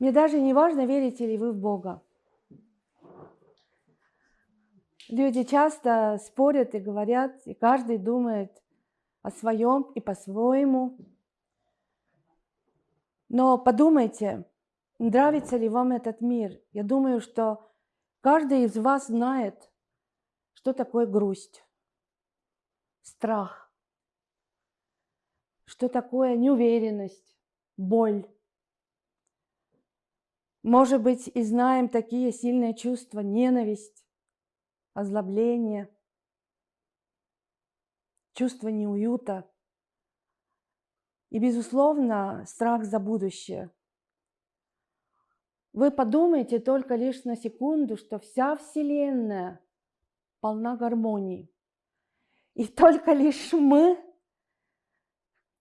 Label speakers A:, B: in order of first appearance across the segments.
A: Мне даже не важно, верите ли вы в Бога. Люди часто спорят и говорят, и каждый думает о своем и по-своему. Но подумайте, нравится ли вам этот мир. Я думаю, что каждый из вас знает, что такое грусть, страх, что такое неуверенность, боль. Может быть, и знаем такие сильные чувства, ненависть, озлобление, чувство неуюта и, безусловно, страх за будущее. Вы подумайте только лишь на секунду, что вся Вселенная полна гармонии. И только лишь мы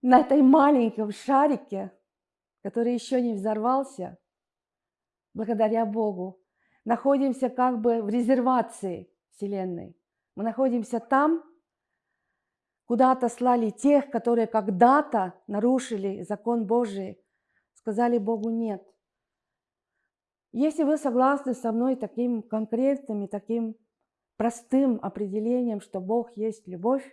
A: на этой маленьком шарике, который еще не взорвался, благодаря Богу, находимся как бы в резервации Вселенной. Мы находимся там, куда отослали тех, которые когда-то нарушили закон Божий, сказали Богу «нет». Если вы согласны со мной таким конкретным и таким простым определением, что Бог есть любовь,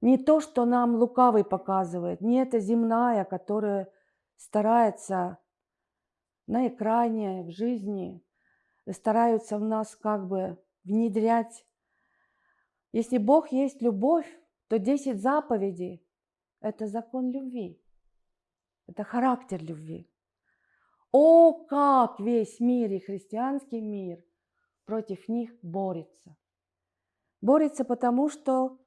A: не то, что нам лукавый показывает, не эта земная, которая старается на экране, в жизни, стараются в нас как бы внедрять. Если Бог есть любовь, то 10 заповедей – это закон любви, это характер любви. О, как весь мир и христианский мир против них борется. Борется потому, что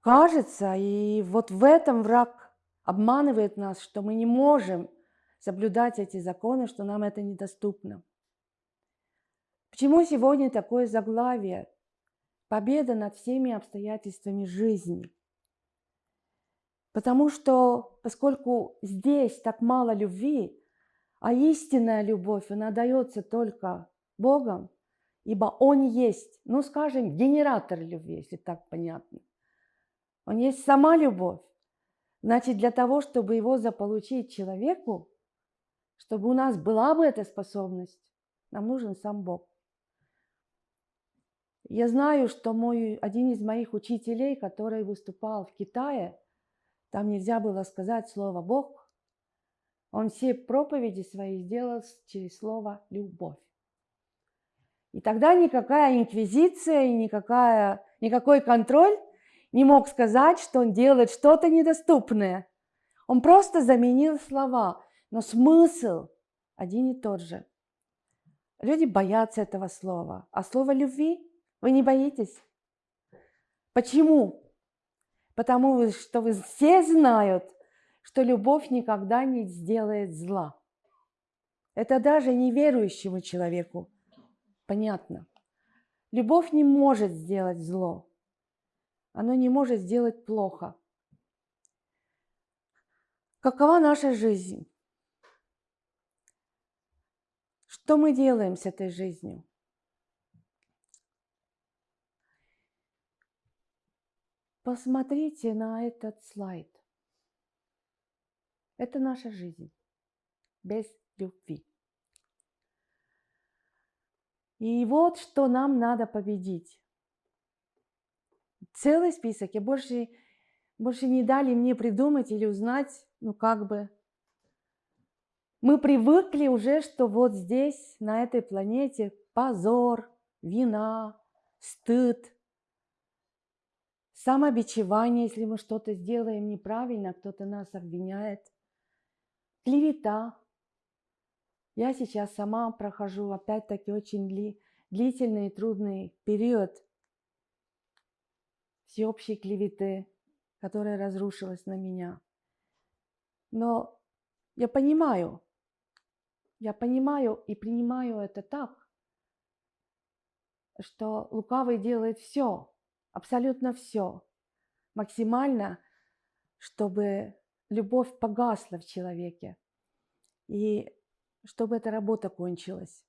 A: кажется, и вот в этом враг обманывает нас, что мы не можем соблюдать эти законы, что нам это недоступно. Почему сегодня такое заглавие? Победа над всеми обстоятельствами жизни. Потому что, поскольку здесь так мало любви, а истинная любовь, она дается только Богом, ибо Он есть, ну, скажем, генератор любви, если так понятно. Он есть сама любовь. Значит, для того, чтобы его заполучить человеку, чтобы у нас была бы эта способность, нам нужен сам Бог. Я знаю, что мой, один из моих учителей, который выступал в Китае, там нельзя было сказать слово «Бог», он все проповеди свои сделал через слово «любовь». И тогда никакая инквизиция никакая, никакой контроль не мог сказать, что он делает что-то недоступное. Он просто заменил слова но смысл один и тот же. Люди боятся этого слова. А слово любви вы не боитесь. Почему? Потому что вы все знают, что любовь никогда не сделает зла. Это даже неверующему человеку понятно. Любовь не может сделать зло. Она не может сделать плохо. Какова наша жизнь? Что мы делаем с этой жизнью? Посмотрите на этот слайд. Это наша жизнь без любви. И вот что нам надо победить. Целый список. И больше, больше не дали мне придумать или узнать, ну как бы, мы привыкли уже, что вот здесь, на этой планете, позор, вина, стыд, самобичевание, если мы что-то сделаем неправильно, кто-то нас обвиняет, клевета. Я сейчас сама прохожу опять-таки очень дли, длительный и трудный период всеобщей клеветы, которая разрушилась на меня. Но я понимаю, я понимаю и принимаю это так, что лукавый делает все, абсолютно все, максимально, чтобы любовь погасла в человеке и чтобы эта работа кончилась.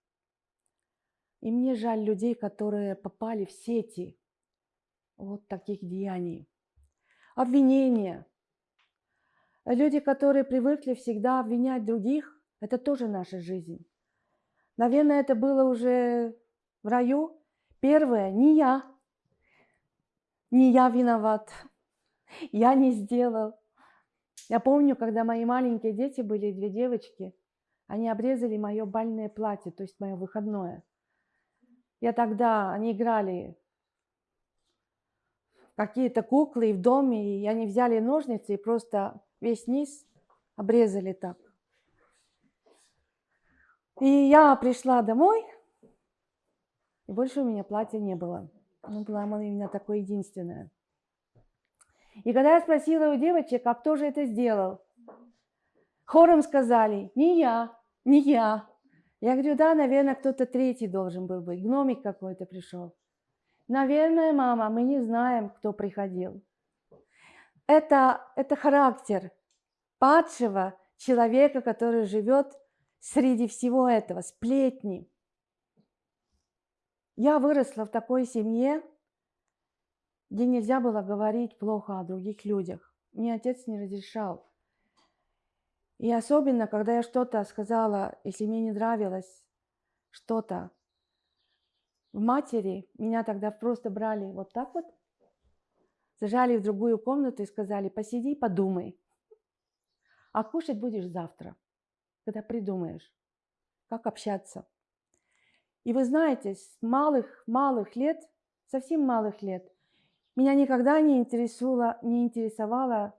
A: И мне жаль людей, которые попали в сети вот таких деяний. Обвинения, Люди, которые привыкли всегда обвинять других, это тоже наша жизнь. Наверное, это было уже в раю. Первое, не я. Не я виноват. Я не сделал. Я помню, когда мои маленькие дети были, две девочки, они обрезали мое бальное платье, то есть мое выходное. Я тогда, они играли какие-то куклы в доме, и они взяли ножницы и просто весь низ обрезали так. И я пришла домой, и больше у меня платья не было. Ну, было именно такое единственное. И когда я спросила у девочек, а кто же это сделал, хором сказали, не я, не я. Я говорю, да, наверное, кто-то третий должен был быть, гномик какой-то пришел. Наверное, мама, мы не знаем, кто приходил. Это, это характер падшего человека, который живет среди всего этого, сплетни. Я выросла в такой семье, где нельзя было говорить плохо о других людях. Мне отец не разрешал. И особенно, когда я что-то сказала, если мне не нравилось что-то, в матери меня тогда просто брали вот так вот, зажали в другую комнату и сказали, посиди, подумай. А кушать будешь завтра, когда придумаешь, как общаться. И вы знаете, с малых-малых лет, совсем малых лет, меня никогда не интересовало, не интересовало,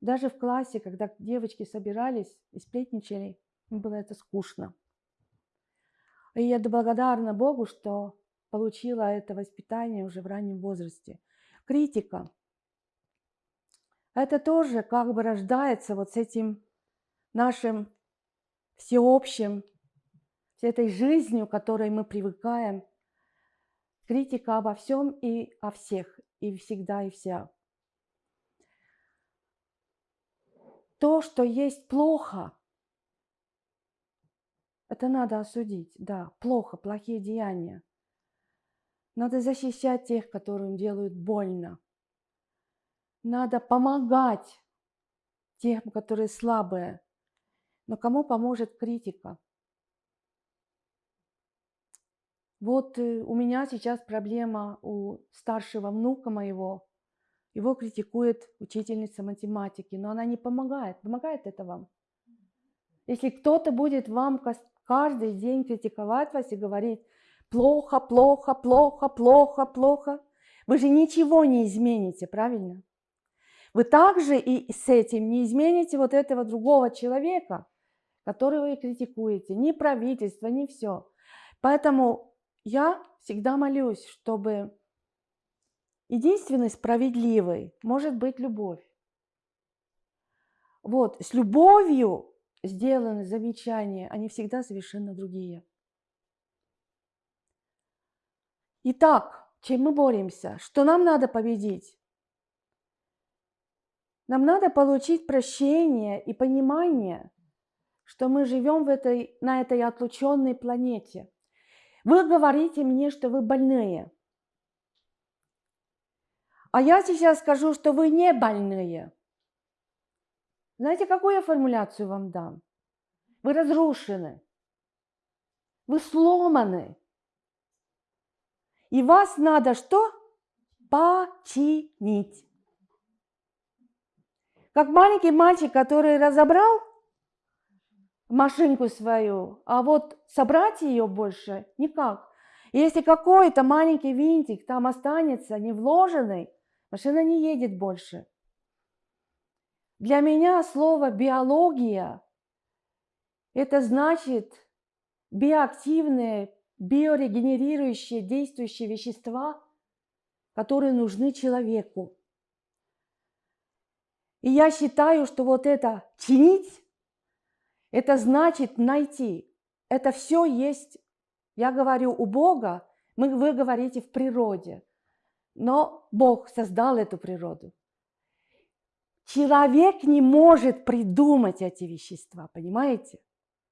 A: даже в классе, когда девочки собирались и сплетничали, им было это скучно. И я благодарна Богу, что получила это воспитание уже в раннем возрасте. Критика. Это тоже как бы рождается вот с этим нашим всеобщим, с этой жизнью, к которой мы привыкаем. Критика обо всем и о всех, и всегда, и вся. То, что есть плохо, это надо осудить, да, плохо, плохие деяния. Надо защищать тех, которым делают больно. Надо помогать тем, которые слабые. Но кому поможет критика? Вот э, у меня сейчас проблема у старшего внука моего. Его критикует учительница математики, но она не помогает. Помогает это вам? Если кто-то будет вам каждый день критиковать вас и говорить плохо, плохо, плохо, плохо, плохо. Вы же ничего не измените, правильно? Вы также и с этим не измените вот этого другого человека, которого вы критикуете, ни правительство, ни все. Поэтому я всегда молюсь, чтобы единственной справедливой может быть любовь. Вот, с любовью сделаны замечания, они всегда совершенно другие. Итак, чем мы боремся? Что нам надо победить? Нам надо получить прощение и понимание, что мы живем в этой, на этой отлученной планете. Вы говорите мне, что вы больные. А я сейчас скажу, что вы не больные. Знаете, какую я формуляцию вам дам? Вы разрушены. Вы сломаны. И вас надо что? Починить. Как маленький мальчик, который разобрал машинку свою, а вот собрать ее больше никак. Если какой-то маленький винтик там останется не вложенный, машина не едет больше. Для меня слово биология – это значит биоактивные, биорегенерирующие, действующие вещества, которые нужны человеку. И я считаю, что вот это чинить, это значит найти. Это все есть, я говорю, у Бога, мы, вы говорите в природе. Но Бог создал эту природу. Человек не может придумать эти вещества, понимаете?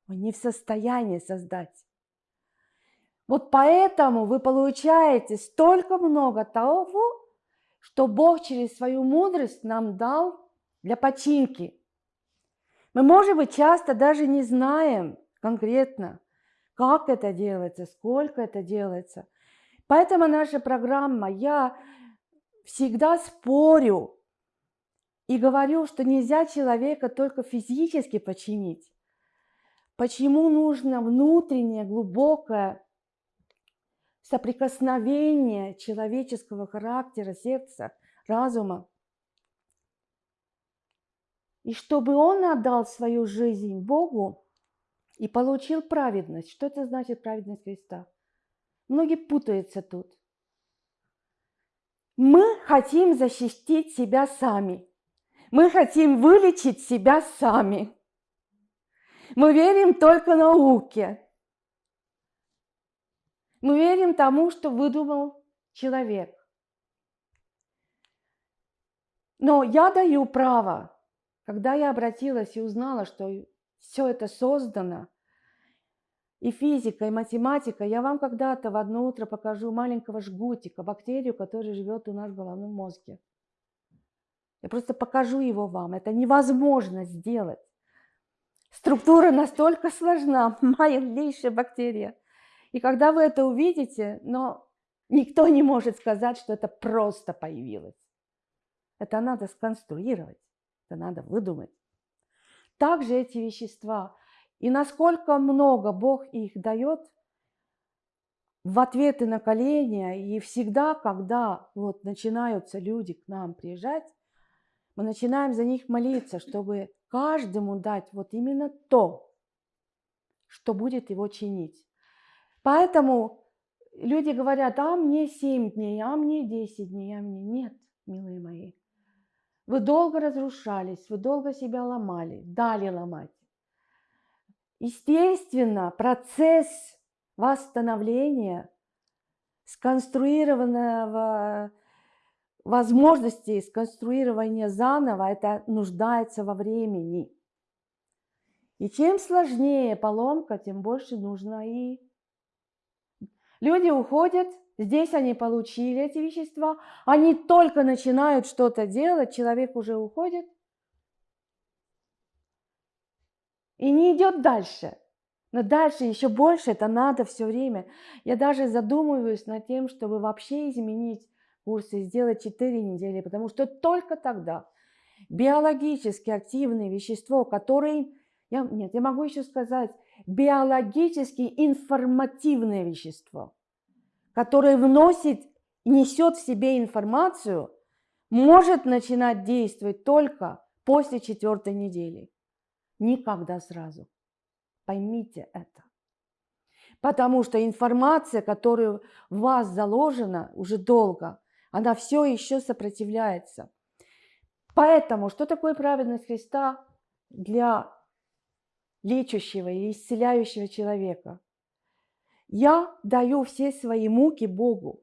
A: Он не в состоянии создать. Вот поэтому вы получаете столько много того, что Бог через свою мудрость нам дал для починки. Мы, может быть, часто даже не знаем конкретно, как это делается, сколько это делается. Поэтому наша программа, я всегда спорю и говорю, что нельзя человека только физически починить. Почему нужно внутреннее, глубокое соприкосновение человеческого характера, сердца, разума. И чтобы он отдал свою жизнь Богу и получил праведность. Что это значит праведность Христа? Многие путаются тут. Мы хотим защитить себя сами. Мы хотим вылечить себя сами. Мы верим только науке. Мы верим тому, что выдумал человек. Но я даю право, когда я обратилась и узнала, что все это создано, и физика, и математика, я вам когда-то в одно утро покажу маленького жгутика, бактерию, которая живет у нас в головном мозге. Я просто покажу его вам. Это невозможно сделать. Структура настолько сложна, малейшая бактерия. И когда вы это увидите, но никто не может сказать, что это просто появилось. Это надо сконструировать, это надо выдумать. Также эти вещества. И насколько много Бог их дает в ответы на коления. И всегда, когда вот начинаются люди к нам приезжать, мы начинаем за них молиться, чтобы каждому дать вот именно то, что будет его чинить. Поэтому люди говорят, а мне 7 дней, а мне 10 дней, а мне нет, милые мои. Вы долго разрушались, вы долго себя ломали, дали ломать. Естественно, процесс восстановления, сконструированного возможности сконструирования заново, это нуждается во времени. И чем сложнее поломка, тем больше нужно и Люди уходят, здесь они получили эти вещества, они только начинают что-то делать, человек уже уходит и не идет дальше. Но дальше еще больше это надо все время. Я даже задумываюсь над тем, чтобы вообще изменить курсы, сделать 4 недели, потому что только тогда биологически активное вещество, которое, я, нет, я могу еще сказать, биологически информативное вещество, которое вносит несет в себе информацию, может начинать действовать только после четвертой недели. Никогда сразу. Поймите это. Потому что информация, которая в вас заложена уже долго, она все еще сопротивляется. Поэтому, что такое праведность Христа для лечащего и исцеляющего человека. Я даю все свои муки Богу.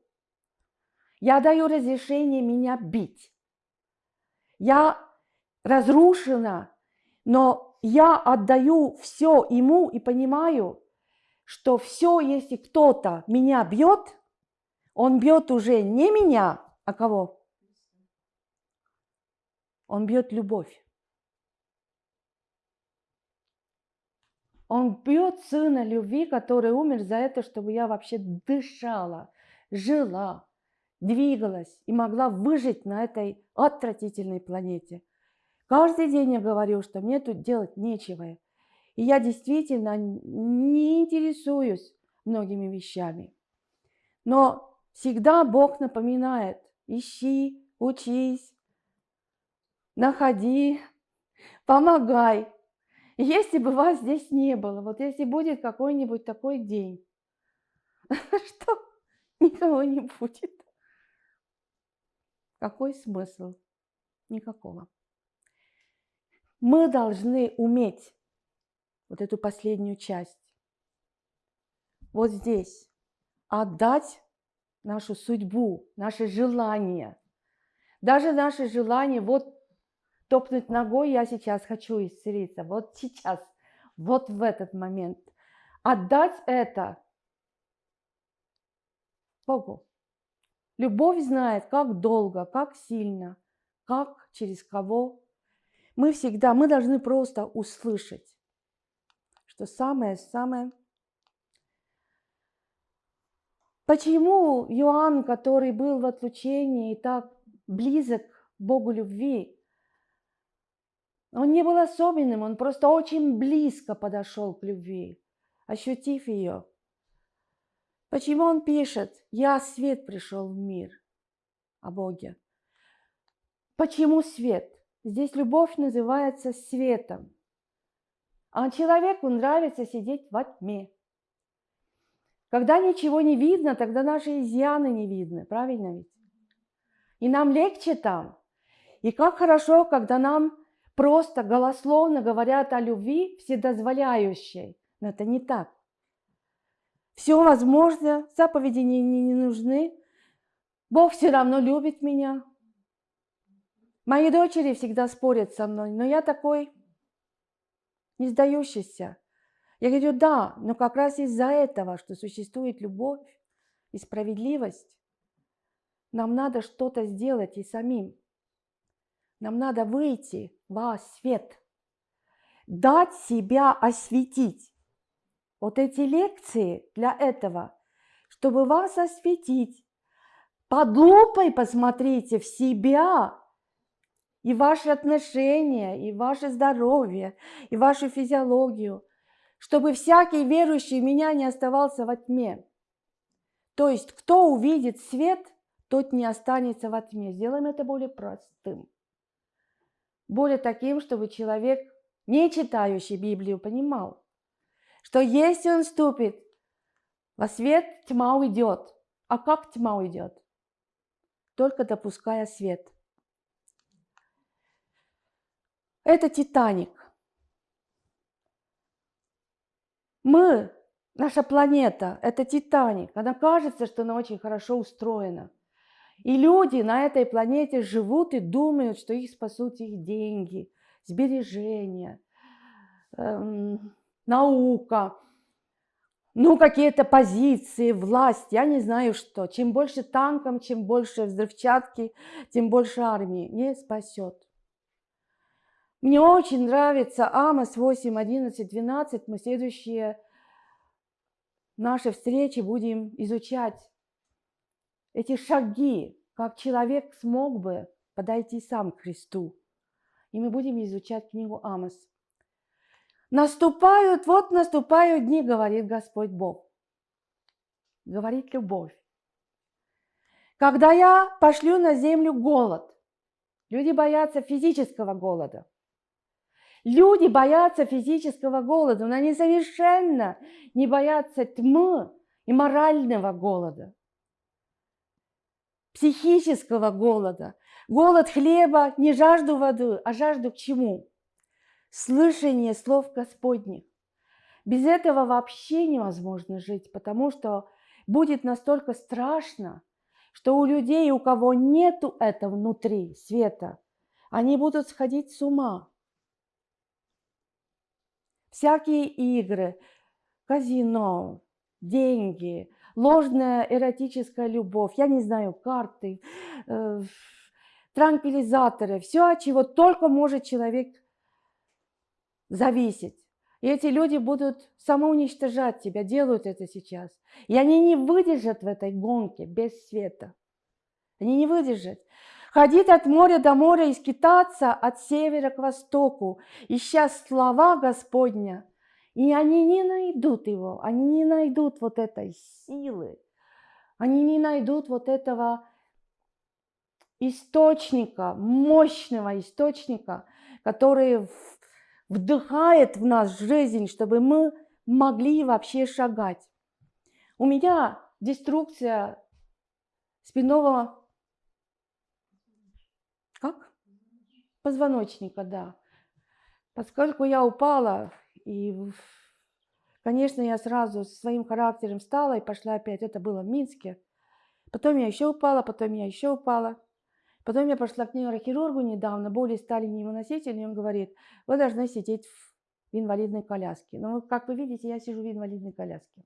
A: Я даю разрешение меня бить. Я разрушена, но я отдаю все ему и понимаю, что все, если кто-то меня бьет, он бьет уже не меня, а кого? Он бьет любовь. Он бьет сына любви, который умер за это, чтобы я вообще дышала, жила, двигалась и могла выжить на этой отвратительной планете. Каждый день я говорю, что мне тут делать нечего. И я действительно не интересуюсь многими вещами. Но всегда Бог напоминает, ищи, учись, находи, помогай. Если бы вас здесь не было, вот если будет какой-нибудь такой день, что никого не будет. Какой смысл? Никакого. Мы должны уметь вот эту последнюю часть, вот здесь, отдать нашу судьбу, наше желание. Даже наше желание, вот топнуть ногой, я сейчас хочу исцелиться, вот сейчас, вот в этот момент. Отдать это Богу. Любовь знает, как долго, как сильно, как, через кого. Мы всегда, мы должны просто услышать, что самое-самое Почему Иоанн, который был в отлучении и так близок Богу любви, он не был особенным, он просто очень близко подошел к любви, ощутив ее. Почему он пишет, я свет пришел в мир о Боге? Почему свет? Здесь любовь называется светом. А человеку нравится сидеть во тьме. Когда ничего не видно, тогда наши изъяны не видны, правильно ведь? И нам легче там. И как хорошо, когда нам просто голословно говорят о любви вседозволяющей. Но это не так. Все возможно, заповеди не, не, не нужны. Бог все равно любит меня. Мои дочери всегда спорят со мной, но я такой не сдающийся. Я говорю, да, но как раз из-за этого, что существует любовь и справедливость, нам надо что-то сделать и самим. Нам надо выйти во свет, дать себя осветить. Вот эти лекции для этого, чтобы вас осветить. Под лупой посмотрите в себя и ваши отношения, и ваше здоровье, и вашу физиологию – чтобы всякий верующий меня не оставался во тьме. То есть, кто увидит свет, тот не останется во тьме. Сделаем это более простым. Более таким, чтобы человек, не читающий Библию, понимал, что если он ступит во свет, тьма уйдет. А как тьма уйдет? Только допуская свет. Это Титаник. Мы, наша планета, это Титаник. Она кажется, что она очень хорошо устроена. И люди на этой планете живут и думают, что их спасут их деньги, сбережения, эм, наука, ну, какие-то позиции, власть, я не знаю что. Чем больше танком, чем больше взрывчатки, тем больше армии. Не спасет. Мне очень нравится Амос 8, 11, 12. Мы следующие наши встречи будем изучать эти шаги, как человек смог бы подойти сам к Христу. И мы будем изучать книгу Амос. Наступают, вот наступают дни, говорит Господь Бог. Говорит любовь. Когда я пошлю на землю голод, люди боятся физического голода. Люди боятся физического голода, но они совершенно не боятся тьмы и морального голода, психического голода. Голод хлеба, не жажду воды, а жажду к чему? Слышание слов Господних. Без этого вообще невозможно жить, потому что будет настолько страшно, что у людей, у кого нету этого внутри света, они будут сходить с ума всякие игры, казино, деньги, ложная эротическая любовь, я не знаю, карты, э, транквилизаторы, все, от чего только может человек зависеть. И эти люди будут самоуничтожать тебя, делают это сейчас. И они не выдержат в этой гонке без света. Они не выдержат. Ходить от моря до моря и скитаться от севера к востоку, ища слова Господня. И они не найдут его, они не найдут вот этой силы, они не найдут вот этого источника, мощного источника, который вдыхает в нас жизнь, чтобы мы могли вообще шагать. У меня деструкция спинного как? Позвоночника, да. Поскольку я упала, и, конечно, я сразу своим характером встала и пошла опять. Это было в Минске. Потом я еще упала, потом я еще упала. Потом я пошла к нейрохирургу недавно, боли стали невыносительные, и он говорит, вы должны сидеть в инвалидной коляске. Но, как вы видите, я сижу в инвалидной коляске.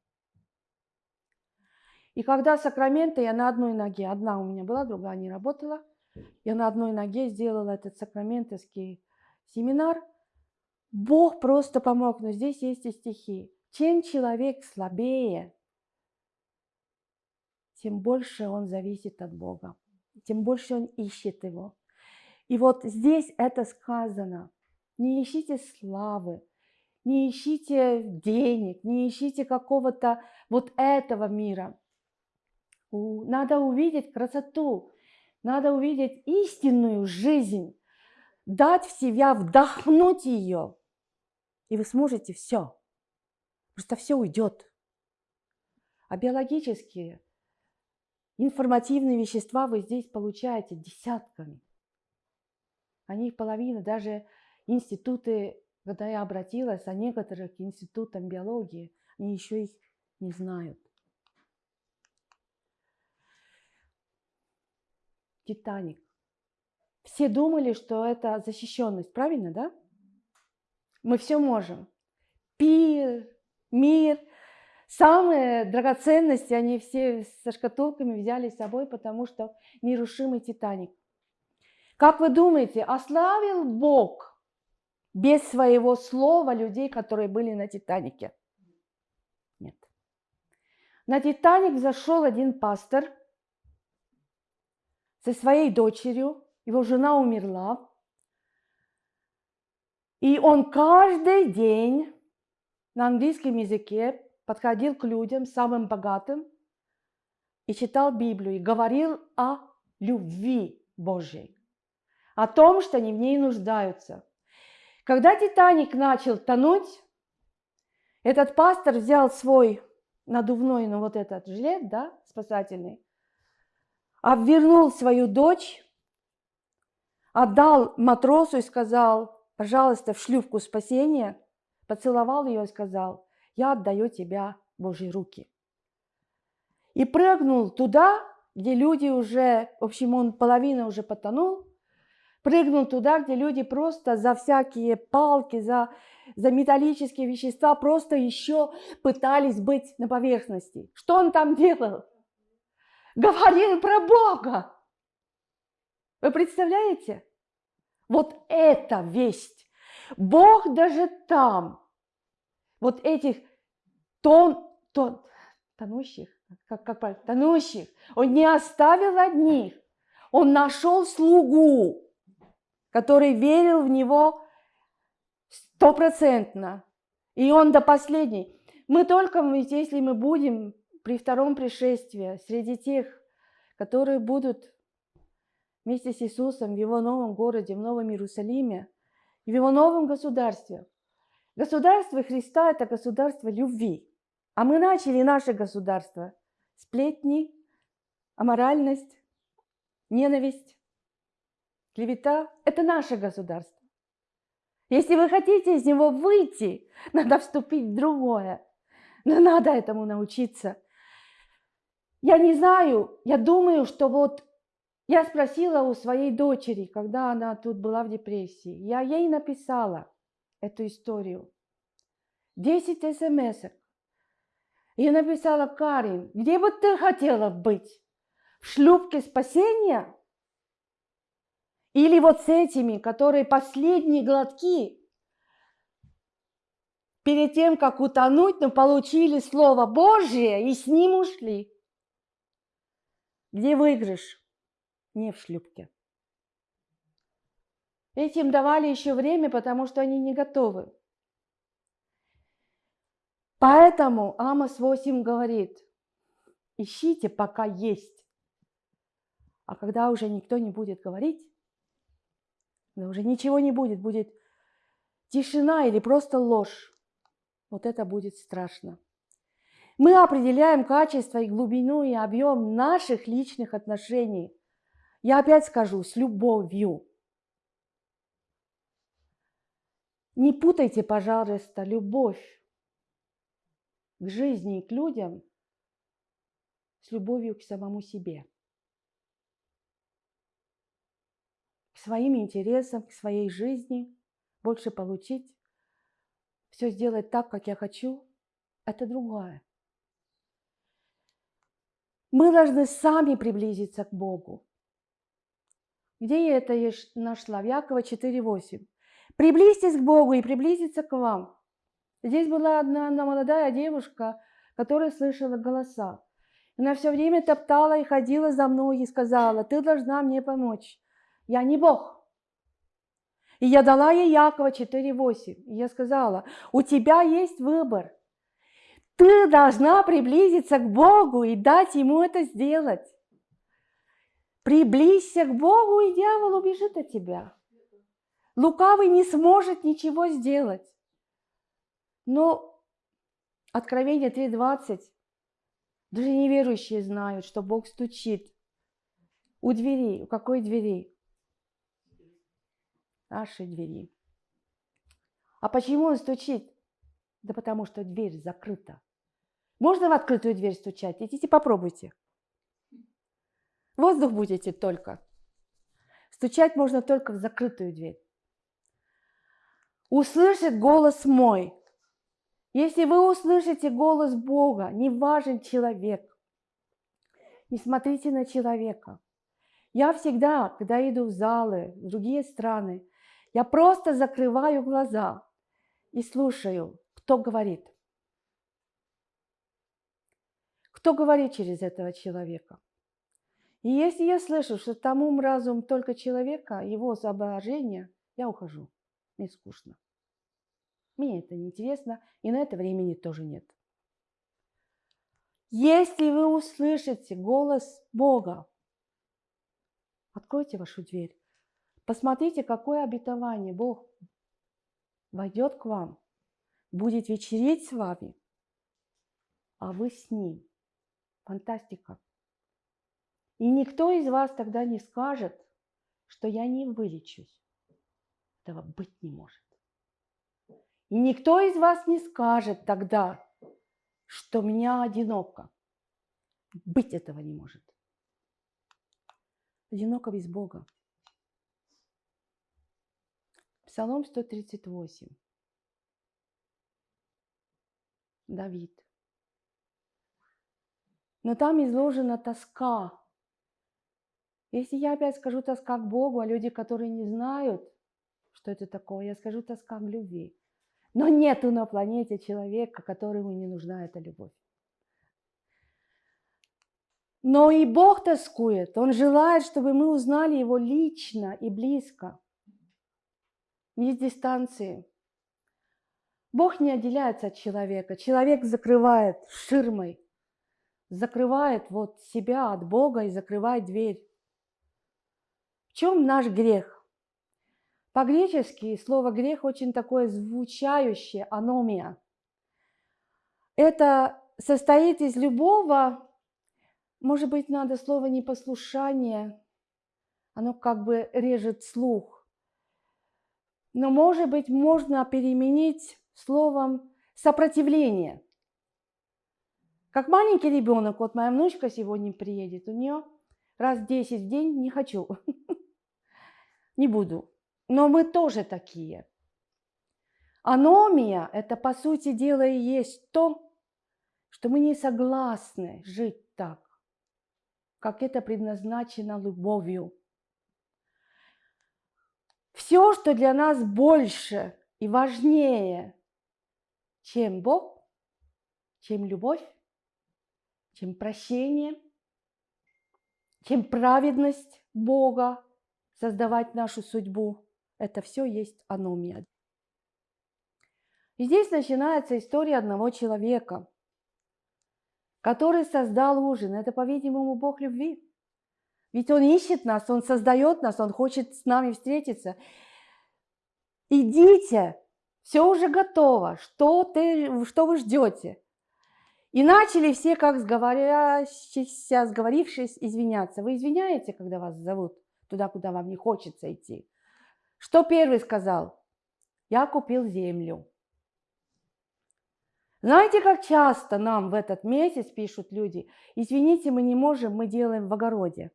A: И когда Сакраменто, я на одной ноге, одна у меня была, другая не работала – я на одной ноге сделала этот сакраментовский семинар, Бог просто помог, но здесь есть и стихи. Чем человек слабее, тем больше он зависит от Бога, тем больше он ищет Его. И вот здесь это сказано. Не ищите славы, не ищите денег, не ищите какого-то вот этого мира. Надо увидеть красоту, надо увидеть истинную жизнь, дать в себя, вдохнуть ее, и вы сможете все. Просто все уйдет. А биологические, информативные вещества вы здесь получаете десятками. Они половина, даже институты, когда я обратилась, о некоторых институтам биологии, они еще их не знают. Титаник. Все думали, что это защищенность, правильно, да? Мы все можем. Пир, мир, самые драгоценности, они все со шкатулками взяли с собой, потому что нерушимый Титаник. Как вы думаете, ославил Бог без своего слова людей, которые были на Титанике? Нет. На Титаник зашел один пастор со своей дочерью, его жена умерла, и он каждый день на английском языке подходил к людям, самым богатым, и читал Библию, и говорил о любви Божьей, о том, что они в ней нуждаются. Когда Титаник начал тонуть, этот пастор взял свой надувной, ну вот этот жилет, да, спасательный, обвернул свою дочь, отдал матросу и сказал, пожалуйста, в шлюпку спасения, поцеловал ее и сказал, я отдаю тебя Божьи руки. И прыгнул туда, где люди уже, в общем, он половина уже потонул, прыгнул туда, где люди просто за всякие палки, за, за металлические вещества просто еще пытались быть на поверхности. Что он там делал? Говорил про Бога. Вы представляете? Вот эта весть. Бог даже там, вот этих тон, тон, тонущих, как, как правильно, тонущих, Он не оставил одних. Он нашел слугу, который верил в Него стопроцентно. И он до последней. Мы только, если мы будем при втором пришествии среди тех, которые будут вместе с Иисусом в Его новом городе, в Новом Иерусалиме в Его новом государстве. Государство Христа – это государство любви. А мы начали наше государство. Сплетни, аморальность, ненависть, клевета – это наше государство. Если вы хотите из него выйти, надо вступить в другое. Но надо этому научиться. Я не знаю, я думаю, что вот я спросила у своей дочери, когда она тут была в депрессии. Я ей написала эту историю. Десять смс -ок. Я написала, Карин, где бы ты хотела быть? В шлюпке спасения? Или вот с этими, которые последние глотки перед тем, как утонуть, но получили Слово Божье и с ним ушли? Где выигрыш? Не в шлюпке. Этим давали еще время, потому что они не готовы. Поэтому Амос 8 говорит, ищите, пока есть. А когда уже никто не будет говорить, уже ничего не будет, будет тишина или просто ложь, вот это будет страшно. Мы определяем качество и глубину и объем наших личных отношений – я опять скажу, с любовью. Не путайте, пожалуйста, любовь к жизни и к людям с любовью к самому себе. К своим интересам, к своей жизни, больше получить, все сделать так, как я хочу, это другое. Мы должны сами приблизиться к Богу. Где я это нашла? В Якова 4.8. Приблизьтесь к Богу и приблизиться к вам. Здесь была одна, одна молодая девушка, которая слышала голоса. Она все время топтала и ходила за мной и сказала, ты должна мне помочь. Я не Бог. И я дала ей Якова 4.8. И я сказала, у тебя есть выбор. Ты должна приблизиться к Богу и дать Ему это сделать. Приблизься к Богу, и дьявол убежит от тебя. Лукавый не сможет ничего сделать. Но Откровение 3.20, даже неверующие знают, что Бог стучит у двери. У какой двери? Нашей двери. А почему он стучит? Да потому что дверь закрыта. Можно в открытую дверь стучать? Идите попробуйте. Воздух будете только. Стучать можно только в закрытую дверь. Услышит голос мой. Если вы услышите голос Бога, не важен человек. Не смотрите на человека. Я всегда, когда иду в залы, в другие страны, я просто закрываю глаза и слушаю, кто говорит. Кто говорит через этого человека? И если я слышу, что там ум, разум только человека, его соображения, я ухожу. Мне скучно. Мне это неинтересно, и на это времени тоже нет. Если вы услышите голос Бога, откройте вашу дверь. Посмотрите, какое обетование Бог войдет к вам, будет вечерить с вами, а вы с Ним. Фантастика. И никто из вас тогда не скажет, что я не вылечусь. Этого быть не может. И никто из вас не скажет тогда, что меня одиноко. Быть этого не может. Одиноко без Бога. Псалом 138. Давид. Но там изложена тоска. Если я опять скажу тоска к Богу, а люди, которые не знают, что это такое, я скажу тоска к любви. Но нету на планете человека, которому не нужна эта любовь. Но и Бог тоскует. Он желает, чтобы мы узнали Его лично и близко. Не с дистанции. Бог не отделяется от человека. Человек закрывает ширмой закрывает вот себя от Бога и закрывает дверь. Чем наш грех? По-гречески слово грех очень такое звучающее, аномия. Это состоит из любого, может быть, надо слово непослушание, оно как бы режет слух. Но, может быть, можно переменить словом сопротивление – как маленький ребенок, вот моя внучка сегодня приедет, у нее раз 10 в день не хочу, не буду. Но мы тоже такие. Аномия – это, по сути дела, и есть то, что мы не согласны жить так, как это предназначено любовью. Все, что для нас больше и важнее, чем Бог, чем любовь, чем прощение, чем праведность Бога, создавать нашу судьбу. Это все есть аномия. И здесь начинается история одного человека, который создал ужин. Это, по-видимому, Бог любви. Ведь Он ищет нас, Он создает нас, Он хочет с нами встретиться. Идите, все уже готово. Что, ты, что вы ждете? И начали все, как сговорившись, извиняться. Вы извиняете, когда вас зовут туда, куда вам не хочется идти? Что первый сказал? Я купил землю. Знаете, как часто нам в этот месяц пишут люди, извините, мы не можем, мы делаем в огороде.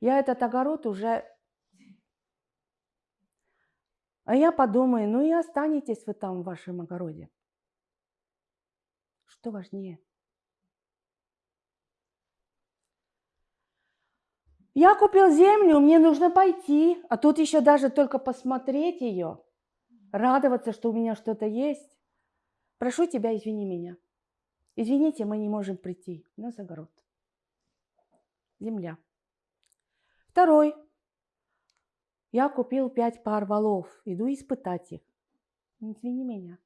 A: Я этот огород уже... А я подумаю, ну и останетесь вы там в вашем огороде. Что важнее? Я купил землю, мне нужно пойти, а тут еще даже только посмотреть ее, радоваться, что у меня что-то есть. Прошу тебя, извини меня. Извините, мы не можем прийти. У нас огород. Земля. Второй. Я купил пять пар валов. Иду испытать их. Извини меня.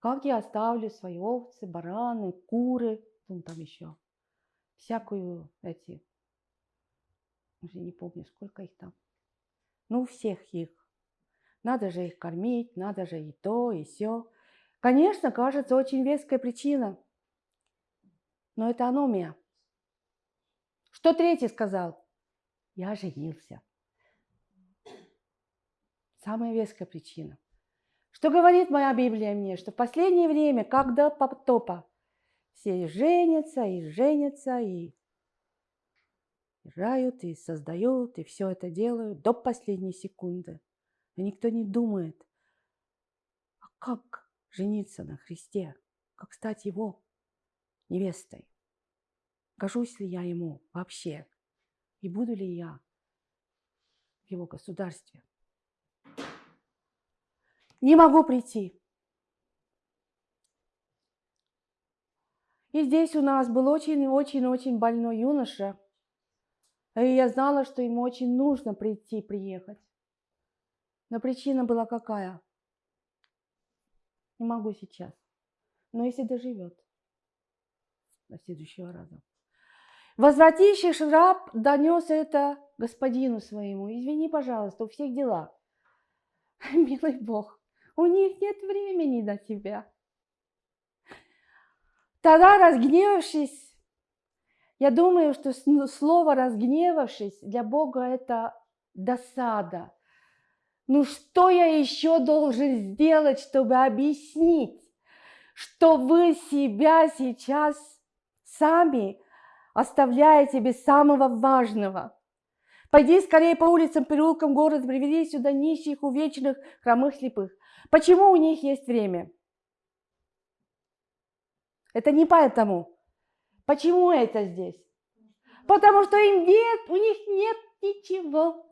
A: Как я оставлю свои овцы, бараны, куры, там еще, всякую эти, уже не помню, сколько их там. Ну, всех их. Надо же их кормить, надо же и то, и все. Конечно, кажется, очень веская причина. Но это аномия. Что третий сказал? Я женился. Самая веская причина. Что говорит моя Библия мне? Что в последнее время, как до потопа, все и женятся, и женятся, и рожают, и создают, и все это делают до последней секунды. Но никто не думает, а как жениться на Христе, как стать Его невестой. Гожусь ли я Ему вообще? И буду ли я в Его государстве? Не могу прийти. И здесь у нас был очень-очень-очень больной юноша. И я знала, что ему очень нужно прийти, приехать. Но причина была какая? Не могу сейчас. Но если доживет до следующего раза. Возвратившись раб донес это господину своему. Извини, пожалуйста, у всех дела. Милый Бог, у них нет времени на тебя. Тогда, разгневавшись, я думаю, что слово «разгневавшись» для Бога – это досада. Ну что я еще должен сделать, чтобы объяснить, что вы себя сейчас сами оставляете без самого важного? Пойди скорее по улицам, переулкам города, приведи сюда нищих, увечных, хромых, слепых. Почему у них есть время? Это не поэтому. Почему это здесь? Потому что им нет, у них нет ничего.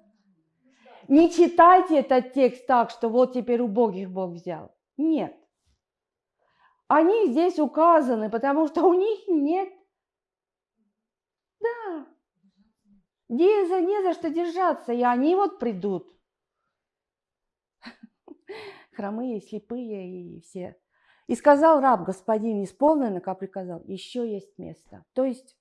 A: Не читайте этот текст так, что вот теперь у Богих Бог взял. Нет. Они здесь указаны, потому что у них нет. Да. Не за, не за что держаться, и они вот придут. Хромые, слепые и все. И сказал раб, господин, исполнено, как приказал, еще есть место. То есть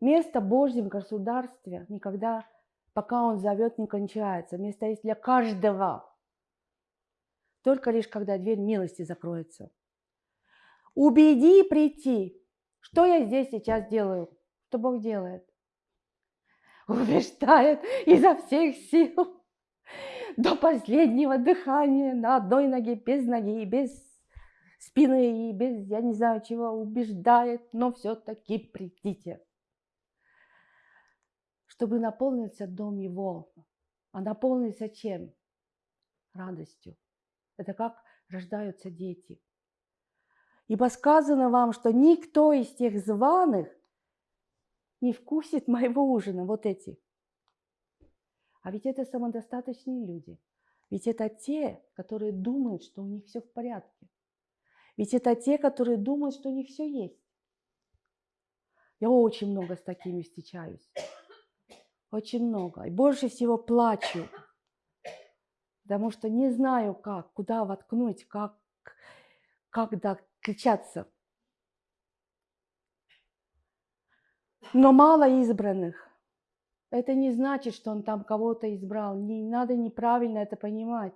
A: место Божьем государстве никогда, пока он зовет, не кончается. Место есть для каждого. Только лишь, когда дверь милости закроется. Убеди прийти. Что я здесь сейчас делаю? Что Бог делает? Убеждает изо всех сил до последнего дыхания на одной ноге, без ноги, без спины и без, я не знаю чего, убеждает, но все-таки придите. Чтобы наполниться дом его. А наполниться чем? Радостью. Это как рождаются дети. Ибо сказано вам, что никто из тех званых не вкусит моего ужина, вот эти. А ведь это самодостаточные люди. Ведь это те, которые думают, что у них все в порядке. Ведь это те, которые думают, что у них все есть. Я очень много с такими встречаюсь. Очень много. И больше всего плачу. Потому что не знаю как, куда воткнуть, как, как докричаться. Но мало избранных. Это не значит, что он там кого-то избрал. Не надо неправильно это понимать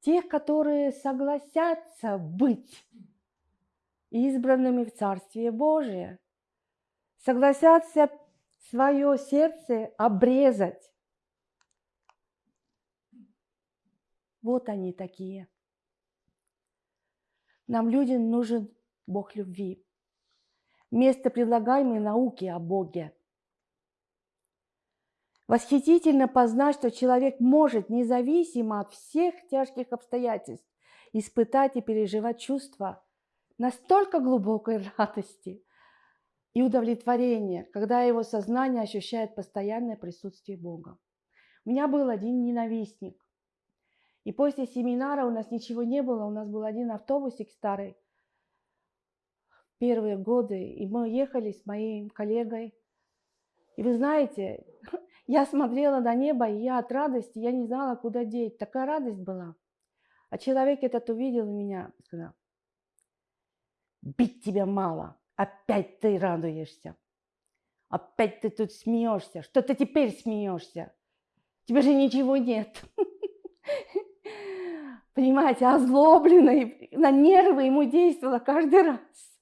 A: тех, которые согласятся быть избранными в Царствие Божие, согласятся свое сердце обрезать. Вот они такие. Нам, людям, нужен Бог любви. Вместо предлагаемой науки о Боге – Восхитительно познать, что человек может, независимо от всех тяжких обстоятельств, испытать и переживать чувства настолько глубокой радости, и удовлетворение, когда его сознание ощущает постоянное присутствие Бога. У меня был один ненавистник. И после семинара у нас ничего не было, у нас был один автобусик старый, первые годы, и мы ехали с моим коллегой. И вы знаете, я смотрела на небо, и я от радости, я не знала, куда деть. Такая радость была. А человек этот увидел меня сказал, бить тебя мало, опять ты радуешься. Опять ты тут смеешься. Что ты теперь смеешься? Тебе же ничего нет. Понимаете, озлобленный, на нервы ему действовало каждый раз.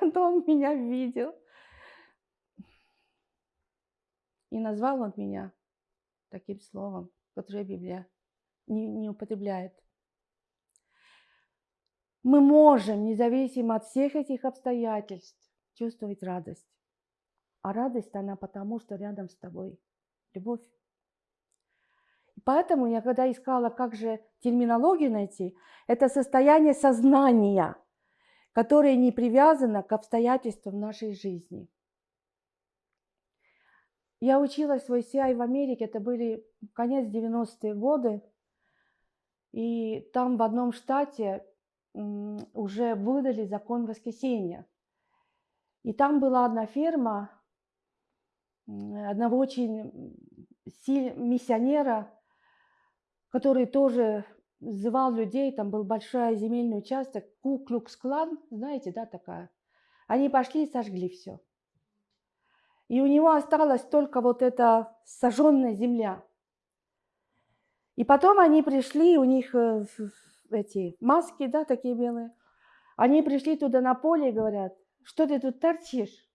A: То он меня видел. И назвал он меня таким словом, которое Библия не, не употребляет. Мы можем, независимо от всех этих обстоятельств, чувствовать радость. А радость, она потому, что рядом с тобой любовь. И поэтому я когда искала, как же терминологию найти, это состояние сознания, которое не привязано к обстоятельствам нашей жизни. Я училась в ICI в Америке, это были конец 90-е годы, и там в одном штате уже выдали закон воскресения. И там была одна ферма одного очень миссионера, который тоже звал людей, там был большой земельный участок, Куклукс-клан, знаете, да, такая. Они пошли и сожгли все. И у него осталась только вот эта сожженная земля. И потом они пришли, у них э, эти маски, да, такие белые. Они пришли туда на поле и говорят, что ты тут торчишь?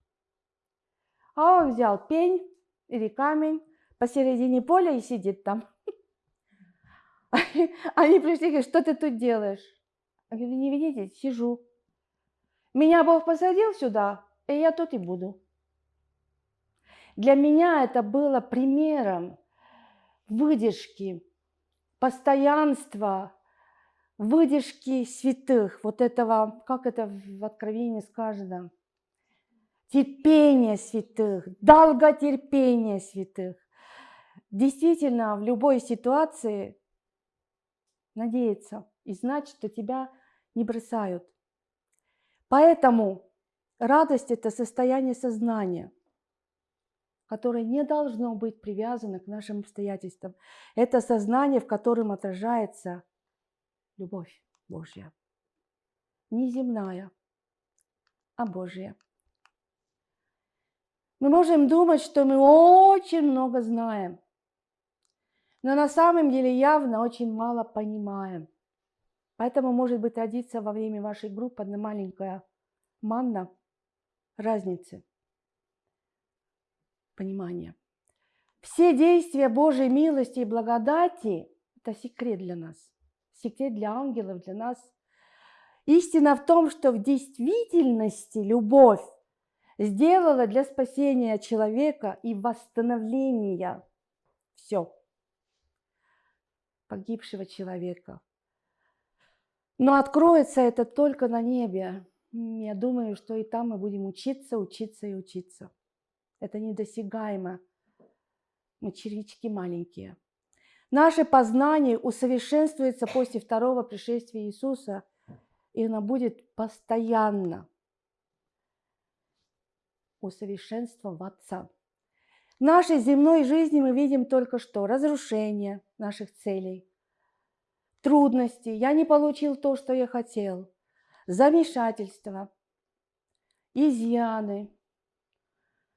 A: А он взял пень или камень посередине поля и сидит там. Они пришли и говорят, что ты тут делаешь? Я говорю, не видите, сижу. Меня Бог посадил сюда, и я тут и буду. Для меня это было примером выдержки, постоянства, выдержки святых, вот этого, как это в Откровении сказано, терпение святых, долготерпение святых. Действительно, в любой ситуации надеяться и знать, что тебя не бросают. Поэтому радость – это состояние сознания, которое не должно быть привязано к нашим обстоятельствам. Это сознание, в котором отражается любовь Божья. Не земная, а Божья. Мы можем думать, что мы очень много знаем, но на самом деле явно очень мало понимаем. Поэтому может быть родиться во время вашей группы одна маленькая манна разницы понимания. Все действия Божьей милости и благодати – это секрет для нас секрет для ангелов, для нас. Истина в том, что в действительности любовь сделала для спасения человека и восстановления все погибшего человека. Но откроется это только на небе. Я думаю, что и там мы будем учиться, учиться и учиться. Это недосягаемо. Мы червячки маленькие. Наше познание усовершенствуется после второго пришествия Иисуса, и оно будет постоянно усовершенствоваться. В нашей земной жизни мы видим только что разрушение наших целей, трудности, я не получил то, что я хотел, замешательство, изъяны,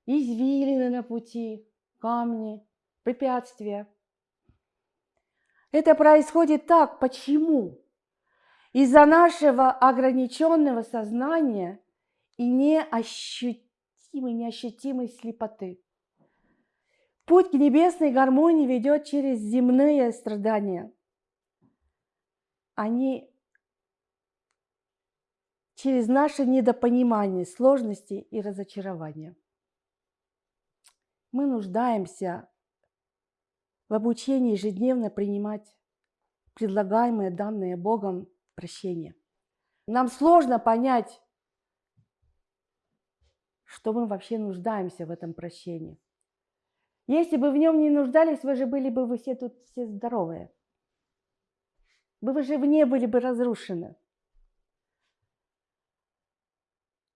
A: извилины на пути, камни, препятствия – это происходит так. Почему? Из-за нашего ограниченного сознания и неощутимой, неощутимой слепоты. Путь к небесной гармонии ведет через земные страдания. Они через наше недопонимание, сложности и разочарования. Мы нуждаемся в обучении ежедневно принимать предлагаемые данные Богом прощения. Нам сложно понять, что мы вообще нуждаемся в этом прощении. Если бы в нем не нуждались, вы же были бы вы все тут все здоровые. Вы же не были бы разрушены.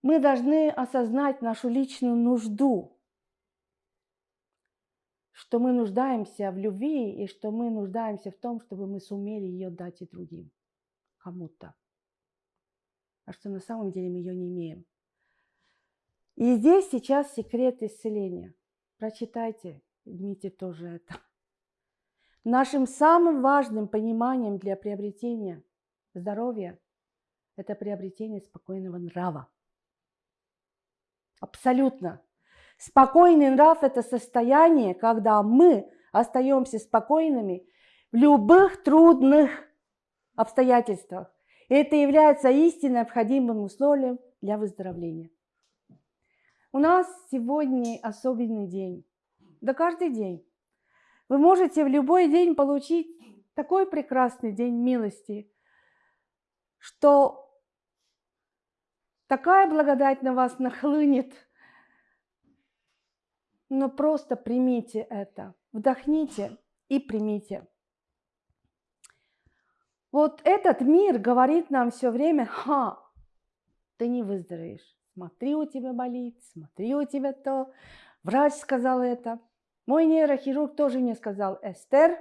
A: Мы должны осознать нашу личную нужду, что мы нуждаемся в любви и что мы нуждаемся в том, чтобы мы сумели ее дать и другим, кому-то. А что на самом деле мы ее не имеем. И здесь сейчас секрет исцеления. Прочитайте, Дмитрий тоже это. Нашим самым важным пониманием для приобретения здоровья – это приобретение спокойного нрава. Абсолютно. Спокойный нрав – это состояние, когда мы остаемся спокойными в любых трудных обстоятельствах. И это является истинно необходимым условием для выздоровления. У нас сегодня особенный день. Да каждый день. Вы можете в любой день получить такой прекрасный день милости, что такая благодать на вас нахлынет. Но просто примите это, вдохните и примите. Вот этот мир говорит нам все время, ха, ты не выздоровеешь. Смотри, у тебя болит, смотри, у тебя то. Врач сказал это. Мой нейрохирург тоже мне сказал, Эстер,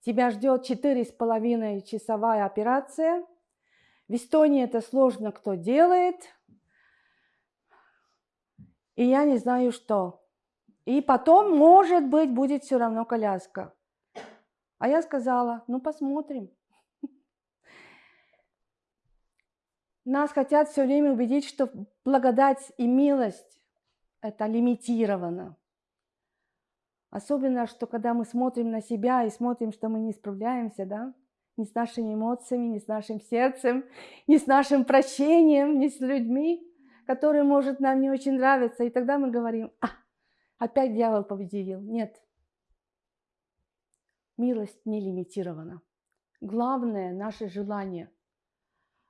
A: тебя ждет четыре с половиной часовая операция. В Эстонии это сложно кто делает. И я не знаю что. И потом, может быть, будет все равно коляска. А я сказала, ну посмотрим. Нас хотят все время убедить, что благодать и милость – это лимитировано. Особенно, что когда мы смотрим на себя и смотрим, что мы не справляемся, да, ни с нашими эмоциями, ни с нашим сердцем, ни с нашим прощением, ни с людьми, которые, может, нам не очень нравятся. И тогда мы говорим, а, опять дьявол победил. Нет. Милость не лимитирована. Главное – наше желание –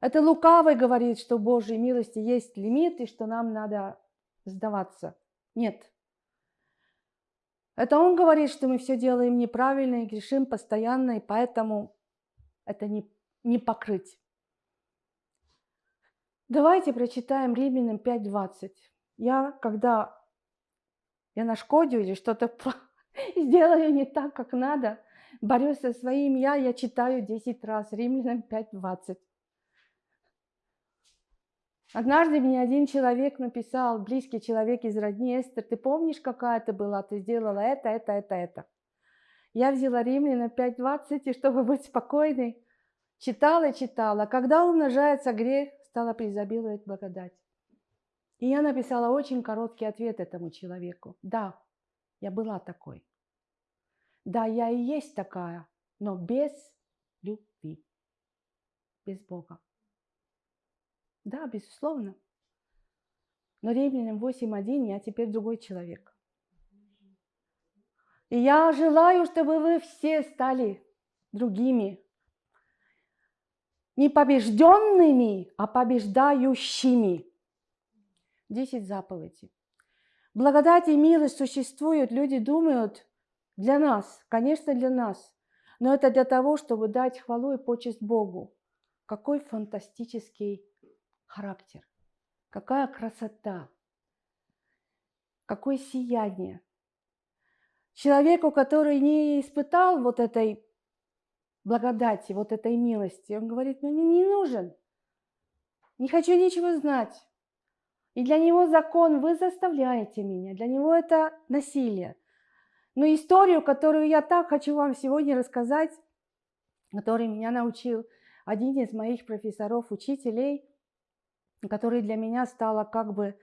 A: это лукавый говорит, что Божьей милости есть лимит и что нам надо сдаваться. Нет. Это он говорит, что мы все делаем неправильно и грешим постоянно, и поэтому это не, не покрыть. Давайте прочитаем Римлянам 5.20. Я, когда я нашкодю или что-то сделаю не так, как надо, борюсь со своим я, я читаю 10 раз Римлянам 5.20. Однажды мне один человек написал, близкий человек из родни, Эстер, ты помнишь, какая ты была, ты сделала это, это, это, это. Я взяла Римляна 5.20, и чтобы быть спокойной, читала читала. Когда умножается грех, стала преизобиловать благодать. И я написала очень короткий ответ этому человеку. Да, я была такой. Да, я и есть такая, но без любви, без Бога. Да, безусловно. Но Римлянам 8.1 я теперь другой человек. И я желаю, чтобы вы все стали другими. Не побежденными, а побеждающими. Десять заповедей. Благодать и милость существуют, люди думают, для нас, конечно, для нас. Но это для того, чтобы дать хвалу и почесть Богу. Какой фантастический характер. Какая красота, какое сияние. Человеку, который не испытал вот этой благодати, вот этой милости, он говорит, ну мне не нужен, не хочу ничего знать. И для него закон, вы заставляете меня, для него это насилие. Но историю, которую я так хочу вам сегодня рассказать, который меня научил один из моих профессоров, учителей – которая для меня стала как бы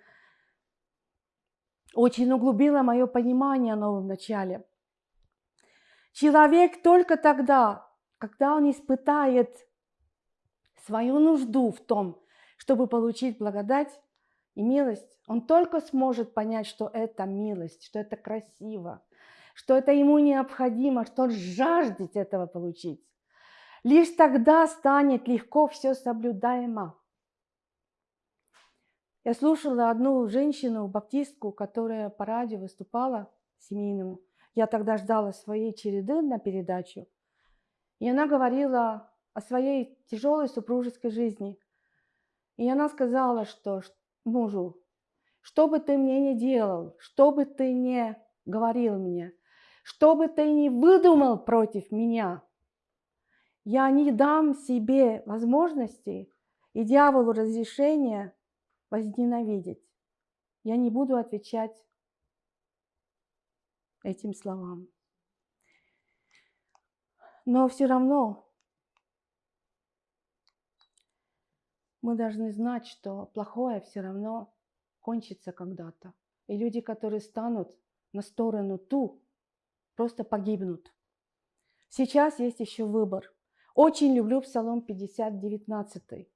A: очень углубила мое понимание о новом начале. Человек только тогда, когда он испытает свою нужду в том, чтобы получить благодать и милость, он только сможет понять, что это милость, что это красиво, что это ему необходимо, что он жаждет этого получить. Лишь тогда станет легко все соблюдаемо. Я слушала одну женщину, баптистку, которая по радио выступала семейному. Я тогда ждала своей череды на передачу. И она говорила о своей тяжелой супружеской жизни. И она сказала, что мужу, что бы ты мне ни делал, что бы ты ни говорил мне, что бы ты ни выдумал против меня, я не дам себе возможности и дьяволу разрешения возненавидеть. Я не буду отвечать этим словам. Но все равно мы должны знать, что плохое все равно кончится когда-то. И люди, которые станут на сторону ту, просто погибнут. Сейчас есть еще выбор. Очень люблю Псалом 50, 19.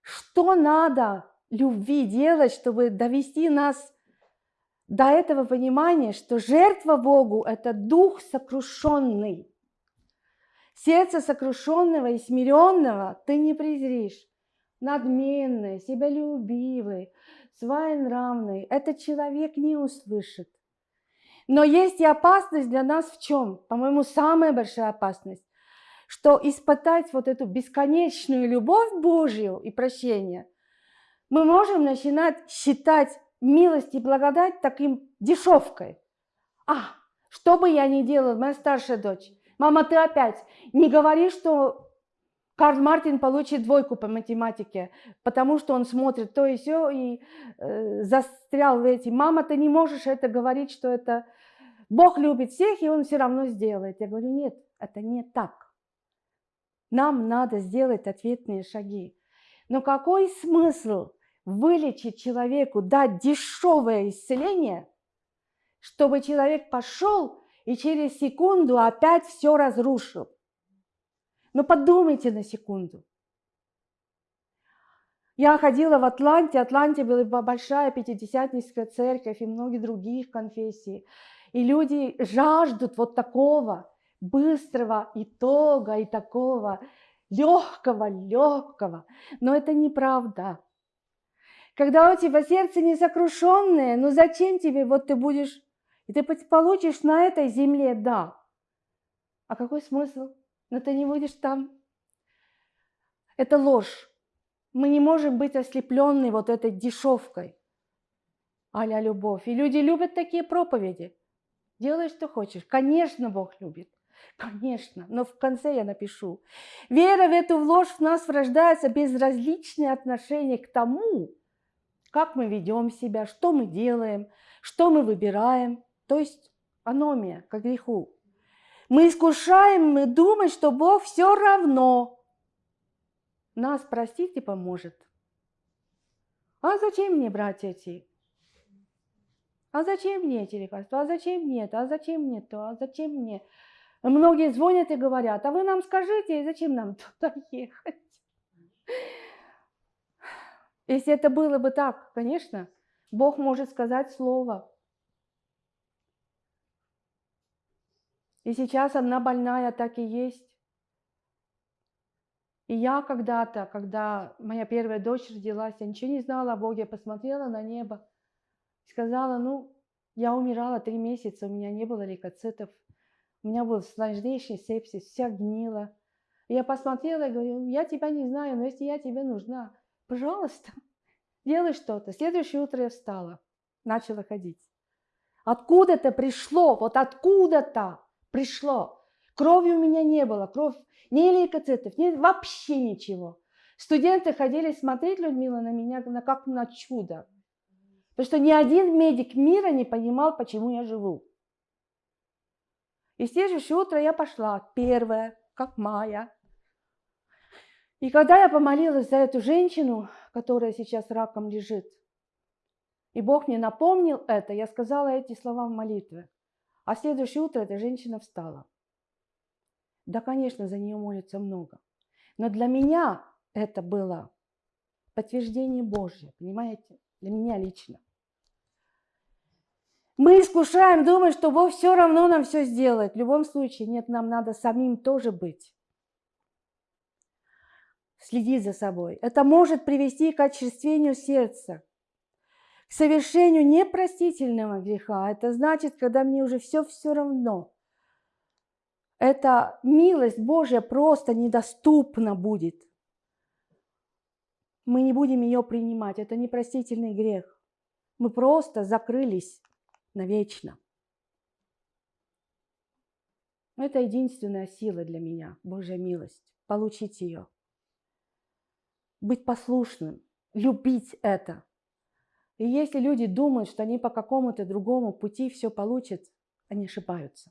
A: Что надо любви делать, чтобы довести нас до этого понимания, что жертва Богу – это дух сокрушенный. Сердце сокрушенного и смиренного ты не презришь. Надменный, себялюбивый, своенравный – этот человек не услышит. Но есть и опасность для нас в чем? По-моему, самая большая опасность, что испытать вот эту бесконечную любовь Божью и прощение, мы можем начинать считать милость и благодать таким дешевкой. А, что бы я ни делала, моя старшая дочь, мама, ты опять не говори, что Карл Мартин получит двойку по математике, потому что он смотрит то и все и э, застрял в эти. Мама, ты не можешь это говорить, что это Бог любит всех, и он все равно сделает. Я говорю, нет, это не так. Нам надо сделать ответные шаги. Но какой смысл вылечить человеку, дать дешевое исцеление, чтобы человек пошел и через секунду опять все разрушил. Но подумайте на секунду. Я ходила в Атланте, Атланте была большая пятидесятническая церковь и многие других конфессий. И люди жаждут вот такого быстрого итога и такого легкого, легкого. Но это неправда. Когда у тебя сердце не сокрушенное, ну зачем тебе, вот ты будешь, и ты получишь на этой земле, да. А какой смысл? Но ты не будешь там. Это ложь. Мы не можем быть ослепленны вот этой дешевкой. Аля любовь. И люди любят такие проповеди. Делай, что хочешь. Конечно, Бог любит. Конечно, но в конце я напишу. Вера в эту ложь в нас рождается безразличное отношение к тому, как мы ведем себя, что мы делаем, что мы выбираем. То есть аномия к греху. Мы искушаем, мы думаем, что Бог все равно нас простит и поможет. А зачем мне брать эти? А зачем мне эти лекарства? А зачем мне это? А зачем мне то? А зачем мне? Многие звонят и говорят, а вы нам скажите, зачем нам туда ехать? Если это было бы так, конечно, Бог может сказать слово. И сейчас одна больная так и есть. И я когда-то, когда моя первая дочь родилась, я ничего не знала о Боге, я посмотрела на небо, сказала, ну, я умирала три месяца, у меня не было лейкоцитов, у меня был сложнейший сепсис, вся гнила. И я посмотрела и говорю, я тебя не знаю, но если я тебе нужна, пожалуйста, делай что-то. Следующее утро я встала, начала ходить. Откуда-то пришло, вот откуда-то пришло. Крови у меня не было, кровь, ни лейкоцитов, ни, вообще ничего. Студенты ходили смотреть, Людмила, на меня на, как на чудо. Потому что ни один медик мира не понимал, почему я живу. И следующее утро я пошла, первая, как Майя, и когда я помолилась за эту женщину, которая сейчас раком лежит, и Бог мне напомнил это, я сказала эти слова в молитве. А следующее утро эта женщина встала. Да, конечно, за нее молится много. Но для меня это было подтверждение Божье, понимаете? Для меня лично. Мы искушаем, думаем, что Бог все равно нам все сделает. В любом случае, нет, нам надо самим тоже быть следить за собой. Это может привести к очерствению сердца, совершению непростительного греха. Это значит, когда мне уже все все равно. Эта милость Божья просто недоступна будет. Мы не будем ее принимать. Это непростительный грех. Мы просто закрылись навечно. Это единственная сила для меня, Божья милость. Получить ее. Быть послушным, любить это. И если люди думают, что они по какому-то другому пути все получат, они ошибаются.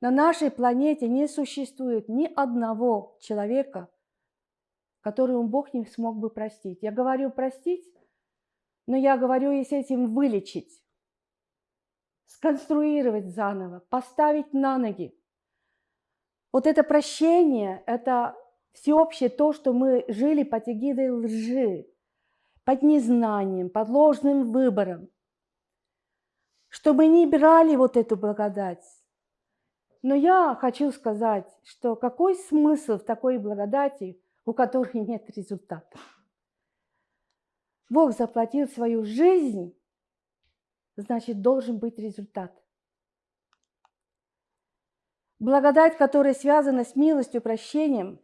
A: На нашей планете не существует ни одного человека, которому Бог не смог бы простить. Я говорю простить, но я говорю и с этим вылечить сконструировать заново, поставить на ноги. Вот это прощение, это всеобщее то, что мы жили под эгидой лжи, под незнанием, под ложным выбором, что мы не брали вот эту благодать. Но я хочу сказать, что какой смысл в такой благодати, у которой нет результата? Бог заплатил свою жизнь значит должен быть результат. Благодать, которая связана с милостью, прощением,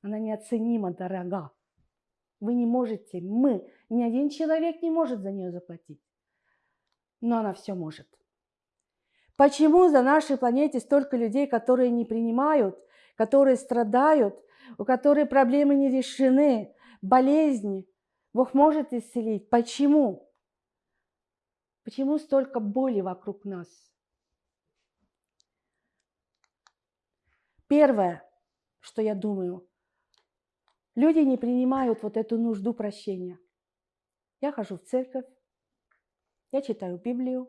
A: она неоценимо дорога. Вы не можете, мы, ни один человек не может за нее заплатить. Но она все может. Почему за нашей планете столько людей, которые не принимают, которые страдают, у которых проблемы не решены, болезни? Бог может исцелить. Почему? Почему столько боли вокруг нас? Первое, что я думаю, люди не принимают вот эту нужду прощения. Я хожу в церковь, я читаю Библию,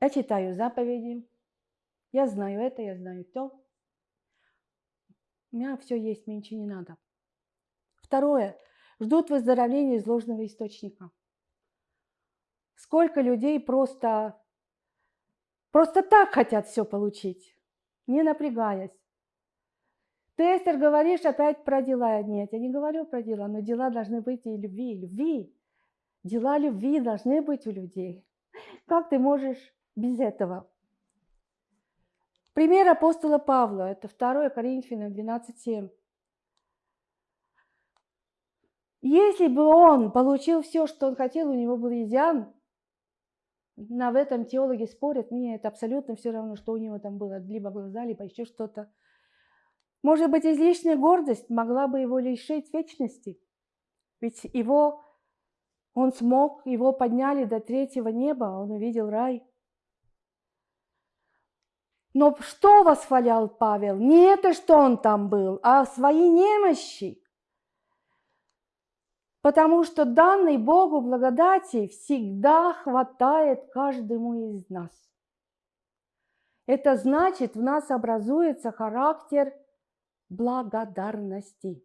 A: я читаю заповеди, я знаю это, я знаю то. У меня все есть, мне ничего не надо. Второе, ждут выздоровления из ложного источника. Сколько людей просто, просто так хотят все получить, не напрягаясь. Ты, Эстер, говоришь опять про дела. Нет, я не говорю про дела, но дела должны быть и любви, и любви. Дела любви должны быть у людей. Как ты можешь без этого? Пример апостола Павла, это 2 Коринфянам 12.7. Если бы он получил все, что он хотел, у него был изъян, на в этом теологи спорят, мне это абсолютно все равно, что у него там было, либо глаза, либо еще что-то. Может быть, излишняя гордость могла бы его лишить вечности. Ведь его, он смог, его подняли до третьего неба, он увидел рай. Но что восхвалял Павел? Не это, что он там был, а свои немощи. Потому что данной Богу благодати всегда хватает каждому из нас. Это значит, в нас образуется характер благодарности.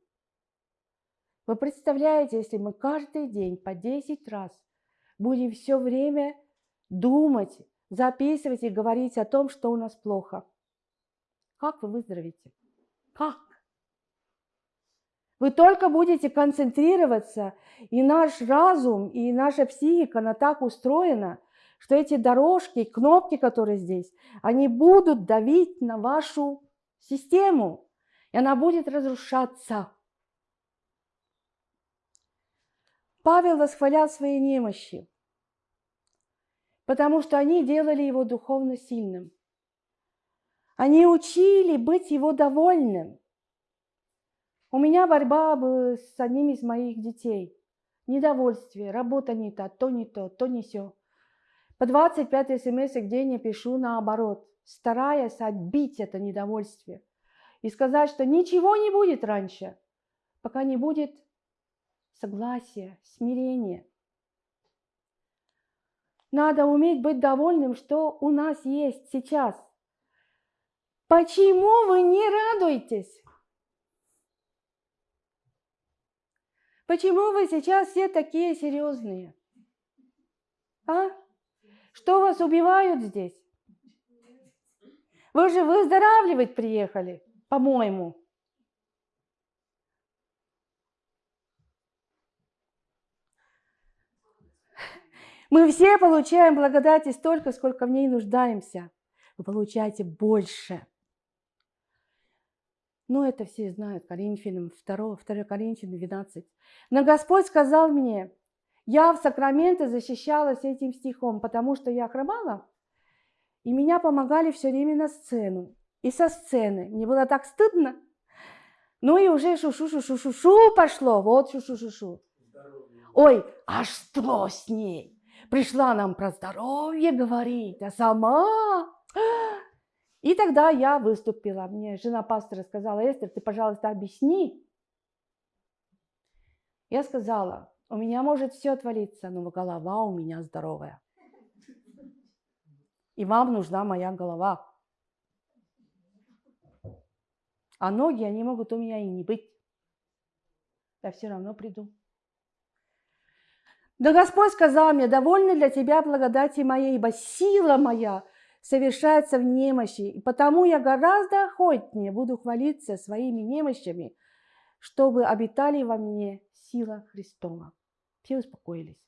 A: Вы представляете, если мы каждый день по 10 раз будем все время думать, записывать и говорить о том, что у нас плохо, как вы выздоровите? Как? Вы только будете концентрироваться, и наш разум, и наша психика, она так устроена, что эти дорожки, кнопки, которые здесь, они будут давить на вашу систему, и она будет разрушаться. Павел восхвалял свои немощи, потому что они делали его духовно сильным. Они учили быть его довольным. У меня борьба с одним из моих детей. Недовольствие, работа не та, то не то, то не все. По 25 смс в день я пишу наоборот, стараясь отбить это недовольствие и сказать, что ничего не будет раньше, пока не будет согласия, смирения. Надо уметь быть довольным, что у нас есть сейчас. Почему вы не радуетесь? Почему вы сейчас все такие серьезные? А? Что вас убивают здесь? Вы же выздоравливать приехали, по-моему. Мы все получаем благодати столько, сколько в ней нуждаемся. Вы получаете больше. Но это все знают, Коринфянам 2, 2 Коринфянам 12. Но Господь сказал мне, я в Сакраменто защищалась этим стихом, потому что я хромала, и меня помогали все время на сцену. И со сцены. Мне было так стыдно. Ну и уже шу-шу-шу-шу-шу пошло. Вот шу-шу-шу-шу. Ой, а что с ней? Пришла нам про здоровье говорить, а сама... И тогда я выступила. Мне жена пастора сказала, Эстер, ты, пожалуйста, объясни. Я сказала, у меня может все отвалиться, но голова у меня здоровая. И вам нужна моя голова. А ноги, они могут у меня и не быть. Я все равно приду. Да Господь сказал мне, довольна для тебя благодати моей, ибо сила моя совершается в немощи, и потому я гораздо охотнее буду хвалиться своими немощами, чтобы обитали во мне сила Христова. Все успокоились.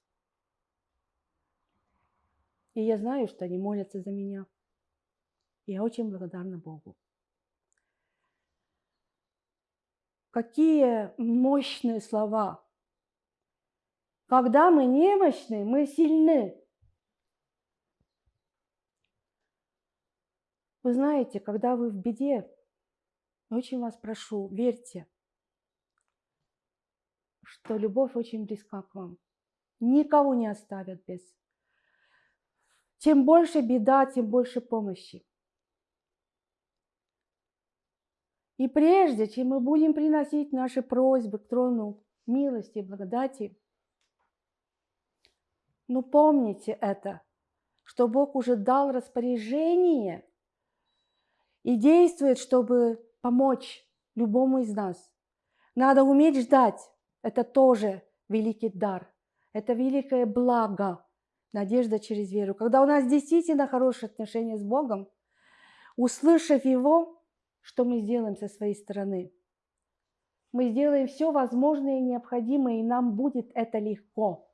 A: И я знаю, что они молятся за меня. Я очень благодарна Богу. Какие мощные слова. Когда мы немощны, мы сильны. Вы знаете, когда вы в беде, очень вас прошу, верьте, что любовь очень близка к вам. Никого не оставят без. Чем больше беда, тем больше помощи. И прежде, чем мы будем приносить наши просьбы к трону милости и благодати, ну помните это, что Бог уже дал распоряжение и действует, чтобы помочь любому из нас. Надо уметь ждать. Это тоже великий дар. Это великое благо, надежда через веру. Когда у нас действительно хорошие отношения с Богом, услышав Его, что мы сделаем со своей стороны? Мы сделаем все возможное и необходимое, и нам будет это легко.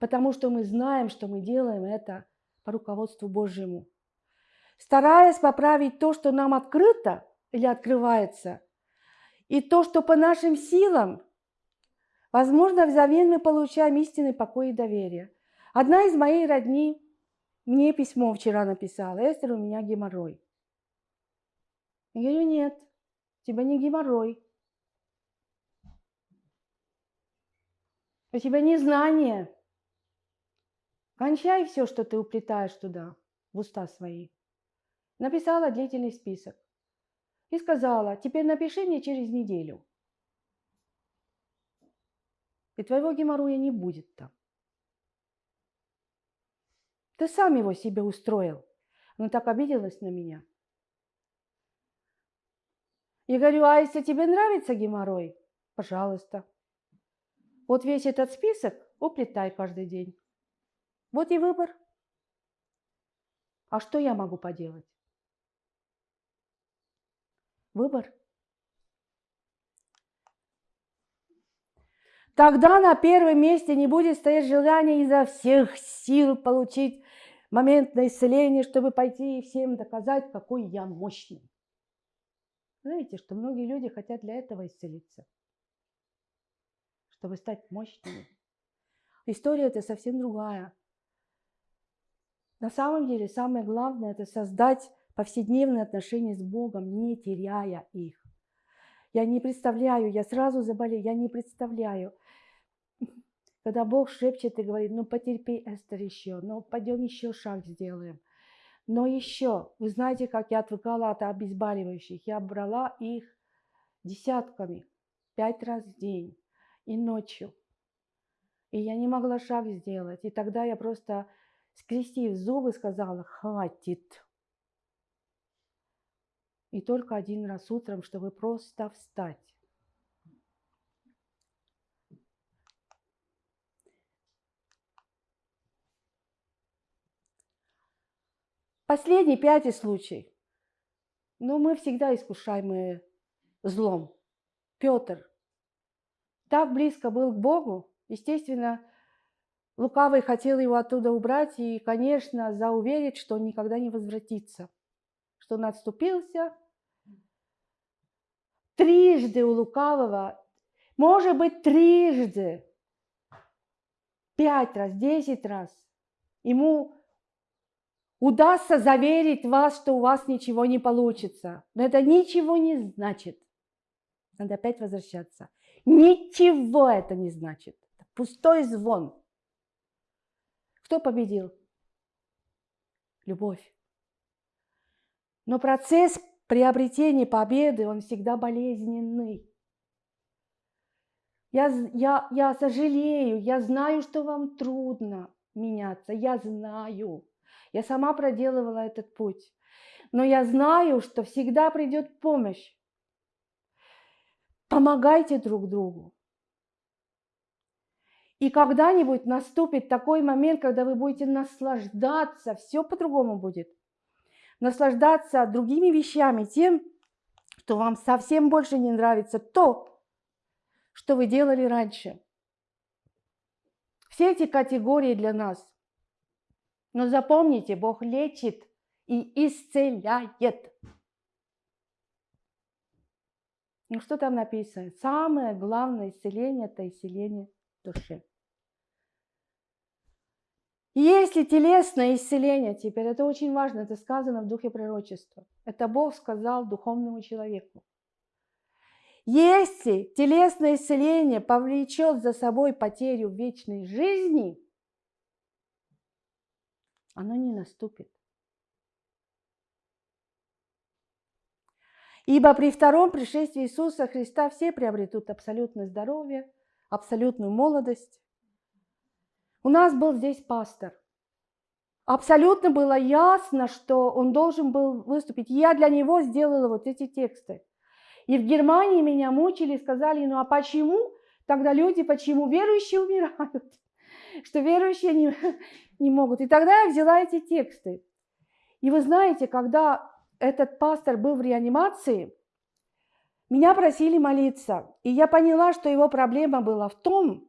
A: Потому что мы знаем, что мы делаем это по руководству Божьему стараясь поправить то, что нам открыто или открывается, и то, что по нашим силам, возможно, взамен мы получаем истинный покой и доверие. Одна из моих родни мне письмо вчера написала, Эстер, у меня геморрой. Я говорю, нет, у тебя не геморрой. У тебя не знание. Кончай все, что ты уплетаешь туда, в уста свои написала длительный список и сказала, теперь напиши мне через неделю. И твоего геморроя не будет там. Ты сам его себе устроил. Она так обиделась на меня. Я говорю, а если тебе нравится геморрой, пожалуйста. Вот весь этот список уплетай каждый день. Вот и выбор. А что я могу поделать? Выбор. Тогда на первом месте не будет стоять желание изо всех сил получить моментное исцеление, чтобы пойти и всем доказать, какой я мощный. Знаете, что многие люди хотят для этого исцелиться, чтобы стать мощными. История это совсем другая. На самом деле самое главное это создать повседневные отношения с Богом, не теряя их. Я не представляю, я сразу заболею, я не представляю, когда Бог шепчет и говорит, ну потерпи, Эстер, еще, ну пойдем еще шаг сделаем. Но еще, вы знаете, как я отвыкала от обезболивающих. Я брала их десятками, пять раз в день и ночью. И я не могла шаг сделать. И тогда я просто, скрестив зубы, сказала, хватит. И только один раз утром, чтобы просто встать. Последний, пятый случай. Но мы всегда искушаемые злом. Петр так близко был к Богу, естественно, Лукавый хотел его оттуда убрать и, конечно, зауверить, что он никогда не возвратится, что он отступился. Трижды у лукавого, может быть, трижды, пять раз, десять раз ему удастся заверить вас, что у вас ничего не получится. Но это ничего не значит. Надо опять возвращаться. Ничего это не значит. Пустой звон. Кто победил? Любовь. Но процесс приобретения победы, он всегда болезненный. Я, я, я сожалею, я знаю, что вам трудно меняться, я знаю. Я сама проделывала этот путь. Но я знаю, что всегда придет помощь. Помогайте друг другу. И когда-нибудь наступит такой момент, когда вы будете наслаждаться, все по-другому будет. Наслаждаться другими вещами, тем, что вам совсем больше не нравится то, что вы делали раньше. Все эти категории для нас. Но запомните, Бог лечит и исцеляет. Ну что там написано? Самое главное исцеление – это исцеление души. Если телесное исцеление, теперь это очень важно, это сказано в духе пророчества. Это Бог сказал духовному человеку. Если телесное исцеление повлечет за собой потерю вечной жизни, оно не наступит. Ибо при втором пришествии Иисуса Христа все приобретут абсолютное здоровье, абсолютную молодость. У нас был здесь пастор. Абсолютно было ясно, что он должен был выступить. Я для него сделала вот эти тексты. И в Германии меня мучили, сказали, ну а почему тогда люди, почему верующие умирают? Что верующие не, не могут. И тогда я взяла эти тексты. И вы знаете, когда этот пастор был в реанимации, меня просили молиться. И я поняла, что его проблема была в том,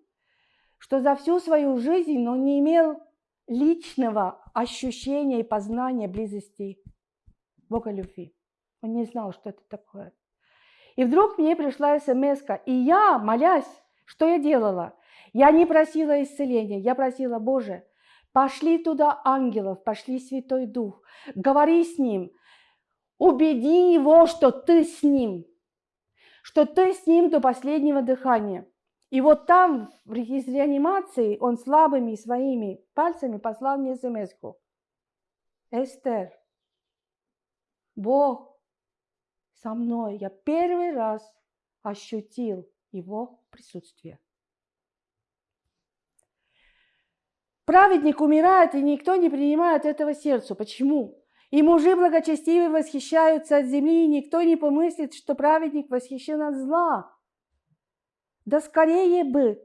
A: что за всю свою жизнь он не имел личного ощущения и познания близости Бога любви. Он не знал, что это такое. И вдруг мне пришла смс и я, молясь, что я делала? Я не просила исцеления, я просила, Боже, пошли туда ангелов, пошли Святой Дух, говори с ним, убеди его, что ты с ним, что ты с ним до последнего дыхания. И вот там, из реанимации, он слабыми своими пальцами послал мне смс -ку. Эстер, Бог со мной. Я первый раз ощутил его присутствие. Праведник умирает, и никто не принимает этого сердцу. Почему? И мужи благочестивые восхищаются от земли, и никто не помыслит, что праведник восхищен от зла. Да скорее бы!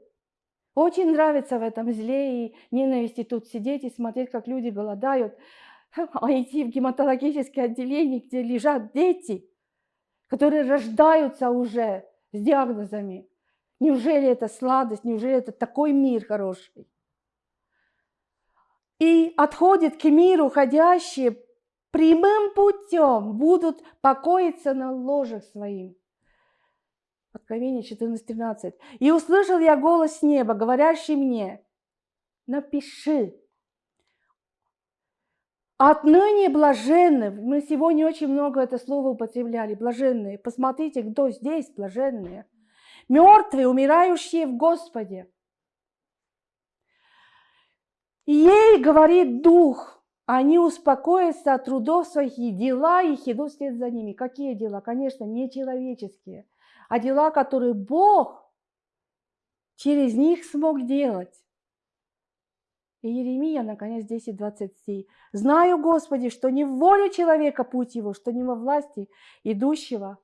A: Очень нравится в этом зле и ненависти тут сидеть и смотреть, как люди голодают, а идти в гематологическое отделение, где лежат дети – которые рождаются уже с диагнозами. Неужели это сладость, неужели это такой мир хороший? И отходят к миру ходящие прямым путем, будут покоиться на ложах своим. Откровение 14.13. «И услышал я голос неба, говорящий мне, напиши, Отныне блаженны, мы сегодня очень много это слово употребляли, блаженные. Посмотрите, кто здесь блаженные. Мертвые, умирающие в Господе. Ей говорит Дух, они успокоятся от трудов своих, и дела их идут вслед за ними. Какие дела? Конечно, не человеческие, а дела, которые Бог через них смог делать. И Еремия, наконец, 10.23. «Знаю, Господи, что не в волю человека путь его, что не во власти идущего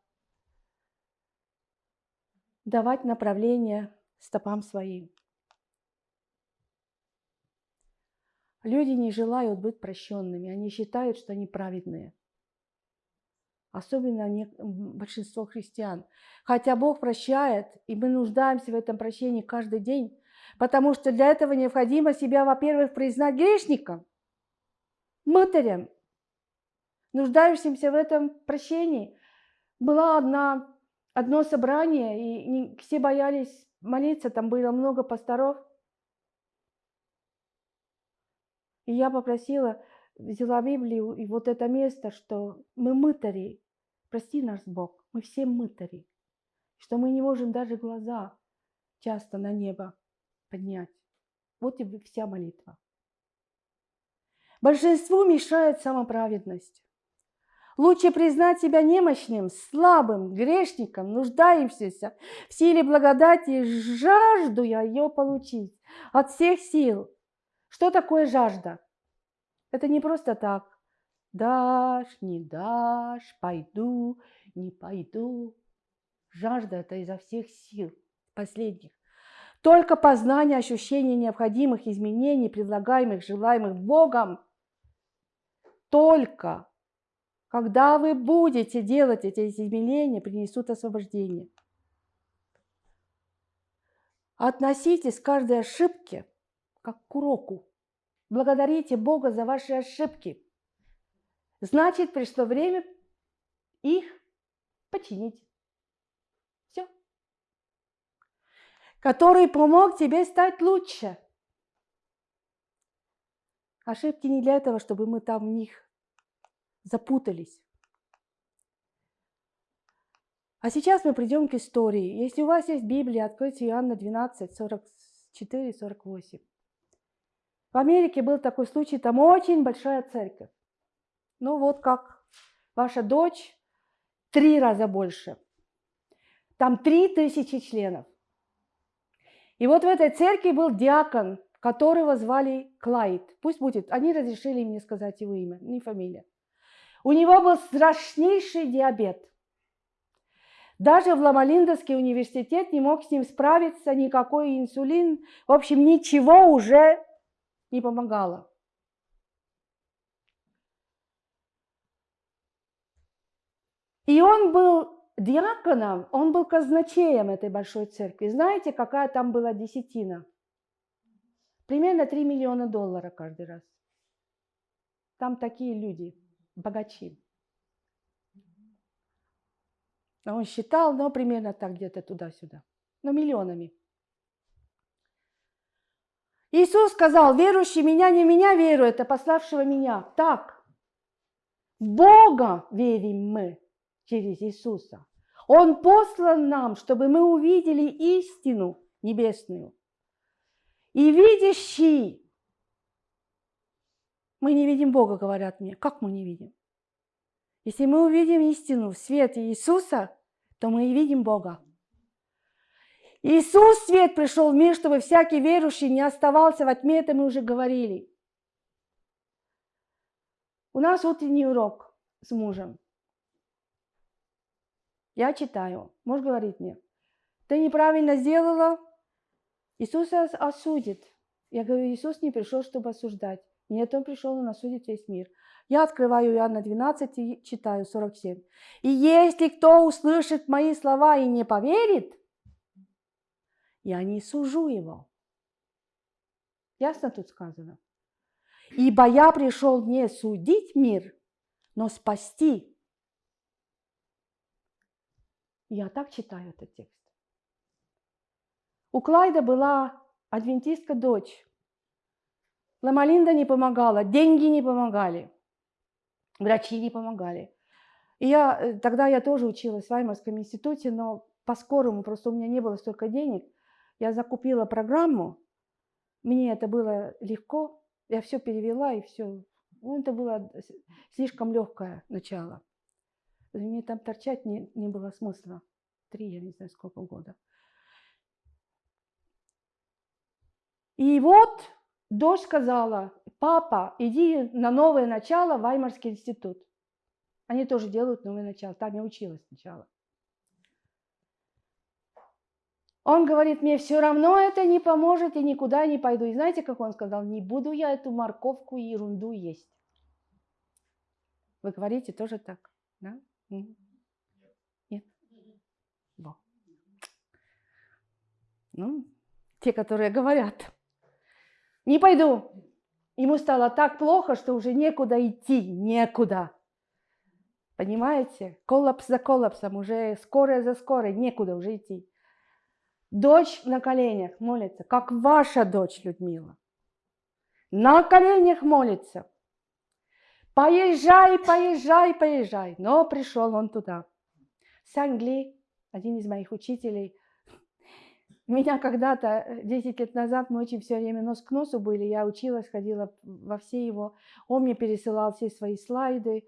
A: давать направление стопам своим». Люди не желают быть прощенными, они считают, что они праведные. Особенно не, большинство христиан. Хотя Бог прощает, и мы нуждаемся в этом прощении каждый день, Потому что для этого необходимо себя, во-первых, признать грешником, мытарем, нуждающимся в этом прощении. Была одна, одно собрание, и все боялись молиться, там было много пасторов. И я попросила, взяла Библию и вот это место, что мы мытари, прости нас Бог, мы все мытари, что мы не можем даже глаза часто на небо поднять. Вот и вся молитва. Большинству мешает самоправедность. Лучше признать себя немощным, слабым, грешником, нуждающимся в силе благодати, жажду я ее получить от всех сил. Что такое жажда? Это не просто так. Дашь, не дашь, пойду, не пойду. Жажда – это изо всех сил последних. Только познание ощущения необходимых изменений, предлагаемых, желаемых Богом, только когда вы будете делать эти изменения, принесут освобождение. Относитесь к каждой ошибке как к уроку. Благодарите Бога за ваши ошибки. Значит, пришло время их починить. Все. Который помог тебе стать лучше. Ошибки не для этого, чтобы мы там в них запутались. А сейчас мы придем к истории. Если у вас есть Библия, откройте Иоанна 12, 44-48. В Америке был такой случай, там очень большая церковь. Ну вот как ваша дочь, три раза больше. Там три тысячи членов. И вот в этой церкви был диакон, которого звали Клайд. Пусть будет, они разрешили мне сказать его имя, не фамилия. У него был страшнейший диабет. Даже в Ламалиндовский университет не мог с ним справиться, никакой инсулин. В общем, ничего уже не помогало. И он был диаконом, он был казначеем этой большой церкви. Знаете, какая там была десятина? Примерно 3 миллиона долларов каждый раз. Там такие люди, богачи. Он считал, но примерно так где-то туда-сюда. Но миллионами. Иисус сказал, верующий меня не меня верует, а пославшего меня. Так, Бога верим мы через Иисуса. Он послан нам, чтобы мы увидели истину небесную. И видящий, мы не видим Бога, говорят мне. Как мы не видим? Если мы увидим истину в свете Иисуса, то мы и видим Бога. Иисус свет пришел в мир, чтобы всякий верующий не оставался во тьме, это мы уже говорили. У нас утренний урок с мужем. Я читаю. Муж говорит мне, ты неправильно сделала, Иисус осудит. Я говорю, Иисус не пришел, чтобы осуждать. Нет, Он пришел, Он осудит весь мир. Я открываю Иоанна 12 и читаю 47. «И если кто услышит мои слова и не поверит, я не сужу его». Ясно тут сказано? «Ибо я пришел не судить мир, но спасти». Я так читаю этот текст. У Клайда была адвентистка дочь. Ламалинда не помогала, деньги не помогали, врачи не помогали. И я, э, тогда я тоже училась в Ваймарском институте, но по-скорому, просто у меня не было столько денег. Я закупила программу, мне это было легко, я все перевела и все. Ну, это было слишком легкое начало. Мне там торчать не, не было смысла. Три, я не знаю, сколько года. И вот дочь сказала, папа, иди на новое начало в Ваймарский институт. Они тоже делают новое начало. Там я училась сначала. Он говорит, мне все равно это не поможет, и никуда не пойду. И знаете, как он сказал, не буду я эту морковку и ерунду есть. Вы говорите тоже так, да? Нет? Во. Ну, те, которые говорят. Не пойду. Ему стало так плохо, что уже некуда идти, некуда. Понимаете? Коллапс за коллапсом, уже скорое за скорой, некуда уже идти. Дочь на коленях молится, как ваша дочь, Людмила. На коленях молится. Поезжай, поезжай, поезжай. Но пришел он туда. Сангли, один из моих учителей, меня когда-то, 10 лет назад, мы очень все время нос к носу были, я училась, ходила во все его, он мне пересылал все свои слайды,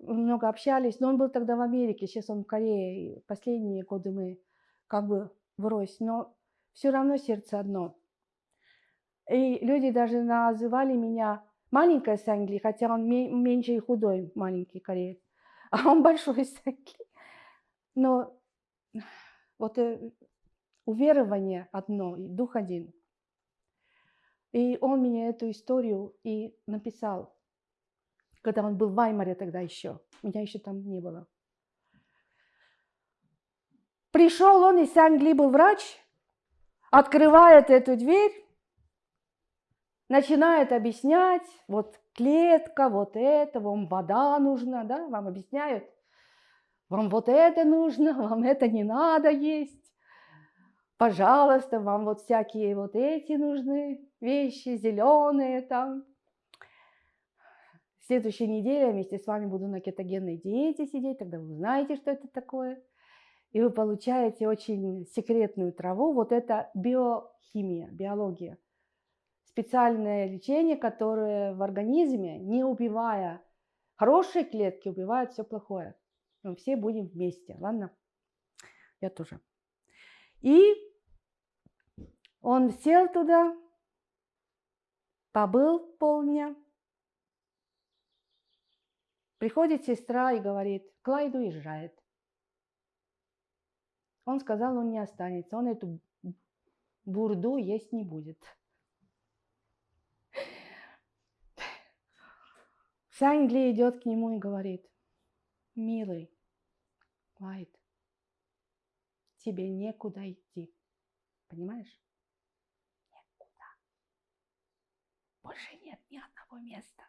A: много общались, но он был тогда в Америке, сейчас он в Корее, последние годы мы как бы врозь, но все равно сердце одно. И люди даже называли меня маленькая Сангли, хотя он меньше и худой маленький кореец, а он большой Сангли. Но вот э, уверование одно, и дух один. И он мне эту историю и написал, когда он был в Ваймаре тогда еще. Меня еще там не было. Пришел он из Англии, был врач, открывает эту дверь, начинает объяснять, вот клетка, вот это, вам вода нужна, да, вам объясняют, вам вот это нужно, вам это не надо есть пожалуйста, вам вот всякие вот эти нужны вещи, зеленые там. В следующей неделе я вместе с вами буду на кетогенной диете сидеть, тогда вы узнаете, что это такое. И вы получаете очень секретную траву. Вот это биохимия, биология. Специальное лечение, которое в организме, не убивая хорошие клетки, убивает все плохое. Мы все будем вместе, ладно? Я тоже. И он сел туда, побыл полдня. Приходит сестра и говорит, Клайд уезжает. Он сказал, он не останется, он эту бурду есть не будет. Сангли идет к нему и говорит, милый, Клайд, тебе некуда идти. Понимаешь? Больше нет ни одного места.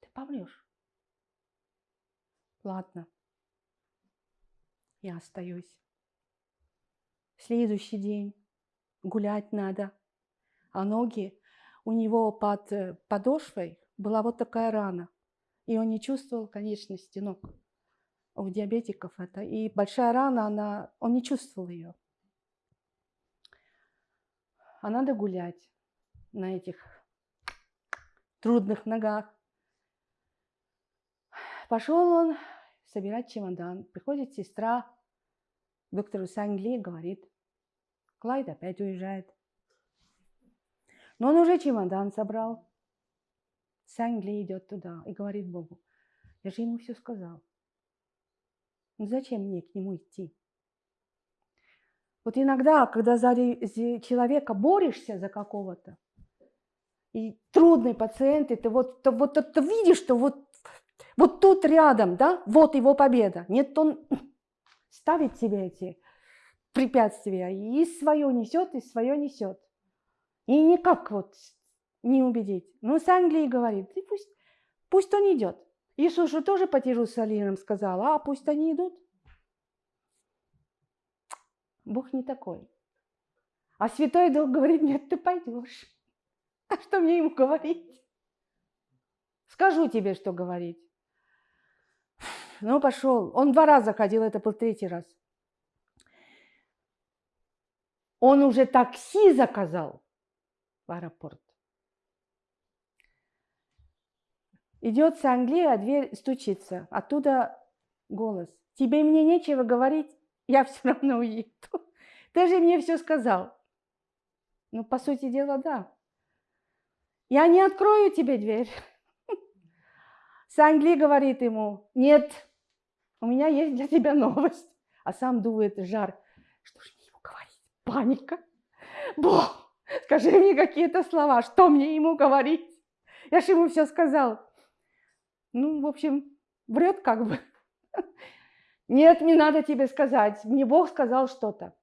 A: Ты помрешь. Ладно. Я остаюсь. Следующий день. Гулять надо. А ноги у него под э, подошвой была вот такая рана. И он не чувствовал конечности ног. У диабетиков это. И большая рана, она, он не чувствовал ее а надо гулять на этих трудных ногах. Пошел он собирать чемодан. Приходит сестра доктору Сангли говорит, Клайд опять уезжает. Но он уже чемодан собрал. Сангли идет туда и говорит Богу, я же ему все сказал. Ну зачем мне к нему идти? Вот иногда, когда за человека борешься за какого-то, и трудный пациент, и ты вот, то, вот ты видишь, что вот, вот тут рядом, да, вот его победа. Нет, он ставит себе эти препятствия, и свое несет, и свое несет. И никак вот не убедить. Ну, с Англии говорит, и пусть, пусть он идет. Иисус же тоже по Иерусалимам сказал, а пусть они идут. Бог не такой. А Святой Дух говорит, нет, ты пойдешь. А что мне ему говорить? Скажу тебе, что говорить. Ну, пошел. Он два раза ходил, это был третий раз. Он уже такси заказал в аэропорт. Идет с Англии, а дверь стучится. Оттуда голос. Тебе мне нечего говорить? я все равно уеду. Ты же мне все сказал. Ну, по сути дела, да. Я не открою тебе дверь. Сангли говорит ему, нет, у меня есть для тебя новость. А сам дует жар. Что же мне ему говорить? Паника. Бог, скажи мне какие-то слова, что мне ему говорить? Я же ему все сказал. Ну, в общем, врет как бы. Нет, не надо тебе сказать. Мне Бог сказал что-то.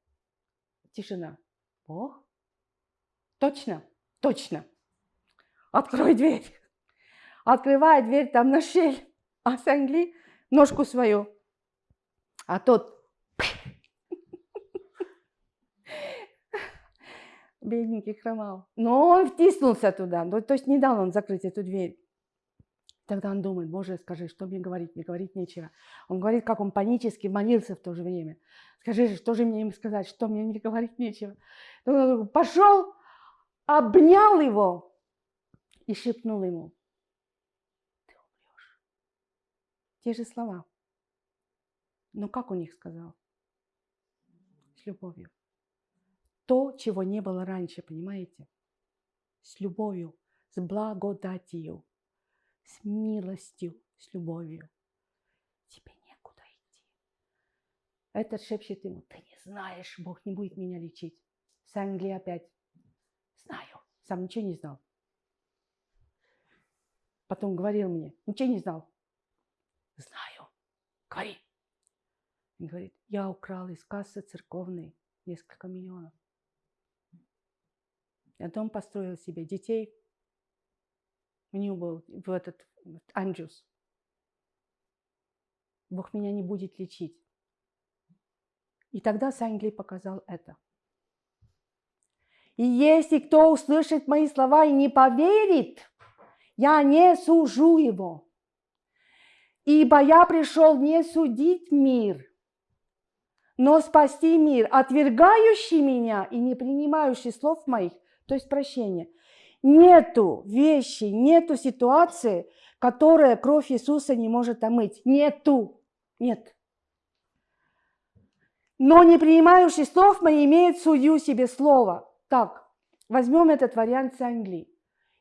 A: Тишина. Бог? Точно? Точно. Открой дверь. Открывает дверь, там на щель. А Сангли ножку свою. А тот бедненький хромал. Но он втиснулся туда, ну, то есть не дал он закрыть эту дверь. Тогда он думает, боже, скажи, что мне говорить, мне говорить нечего. Он говорит, как он панически молился в то же время. Скажи, что же мне им сказать, что мне не говорить нечего. Он пошел, обнял его и шепнул ему, ты умрешь. Те же слова. Но как он их сказал? С любовью то, чего не было раньше, понимаете? С любовью, с благодатью, с милостью, с любовью. Тебе некуда идти. Этот шепчет ему, ты не знаешь, Бог не будет меня лечить. С Англии опять. Знаю. Сам ничего не знал. Потом говорил мне, ничего не знал. Знаю. Говори. Он говорит, я украл из кассы церковной несколько миллионов. Я дом построил себе, детей. У него был в этот Анджус. Бог меня не будет лечить. И тогда Сангли показал это. И если кто услышит мои слова и не поверит, я не сужу его. Ибо я пришел не судить мир, но спасти мир. Отвергающий меня и не принимающий слов моих то есть прощение. Нету вещи, нету ситуации, которая кровь Иисуса не может омыть. Нету. Нет. Но не принимающий слов мы имеет судью себе слово. Так, возьмем этот вариант с Англии.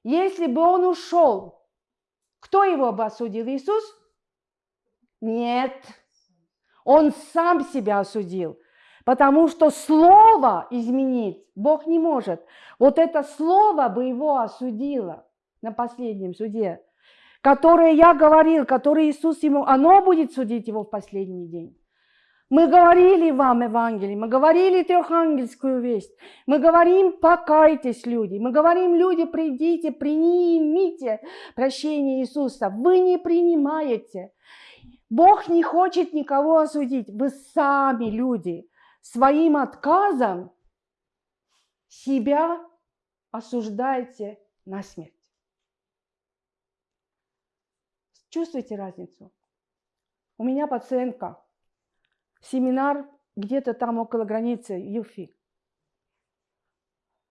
A: Если бы он ушел, кто его бы осудил? Иисус? Нет. Он сам себя осудил. Потому что слово изменить Бог не может. Вот это слово бы его осудило на последнем суде, которое я говорил, которое Иисус ему, оно будет судить его в последний день. Мы говорили вам Евангелие, мы говорили трехангельскую весть, мы говорим, покайтесь, люди, мы говорим, люди, придите, примите прощение Иисуса. Вы не принимаете. Бог не хочет никого осудить. Вы сами люди своим отказом себя осуждаете на смерть. Чувствуете разницу? У меня пациентка, семинар где-то там около границы Юфи,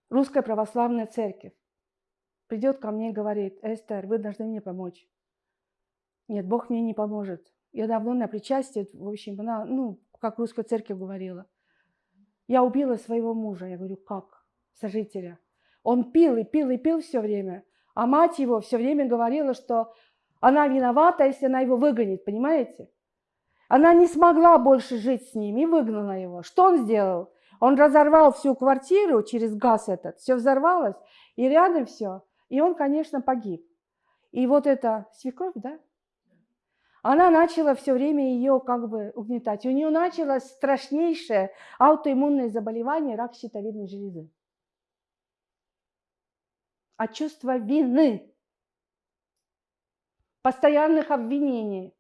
A: Русская Православная Церковь. Придет ко мне и говорит, Эстер, вы должны мне помочь. Нет, Бог мне не поможет. Я давно на причастие, в общем, она, ну, как Русская Церковь говорила – я убила своего мужа. Я говорю, как? Сожителя. Он пил и пил и пил все время. А мать его все время говорила, что она виновата, если она его выгонит, понимаете? Она не смогла больше жить с ним и выгнала его. Что он сделал? Он разорвал всю квартиру через газ этот, все взорвалось, и рядом все. И он, конечно, погиб. И вот эта свекровь, да, она начала все время ее как бы угнетать. У нее началось страшнейшее аутоиммунное заболевание, рак щитовидной железы. От чувства вины, постоянных обвинений,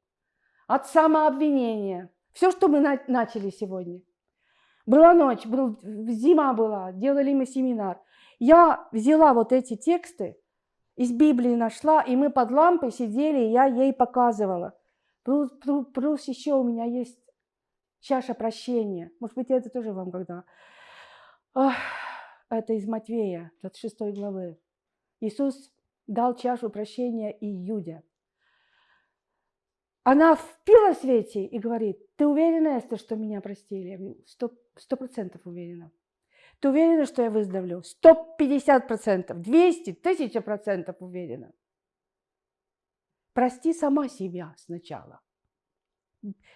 A: от самообвинения. Все, что мы начали сегодня. Была ночь, был, зима была, делали мы семинар. Я взяла вот эти тексты, из Библии нашла, и мы под лампой сидели, и я ей показывала. Плюс, плюс, плюс еще у меня есть чаша прощения. Может быть, это тоже вам когда. Ох, это из Матвея, 26 главы. Иисус дал чашу прощения Иуде. Она впила свете и говорит, ты уверена, Эстер, что меня простили? Сто процентов уверена. Ты уверена, что я выздоровлю? Сто пятьдесят процентов, двести, тысяча процентов уверена. Прости сама себя сначала.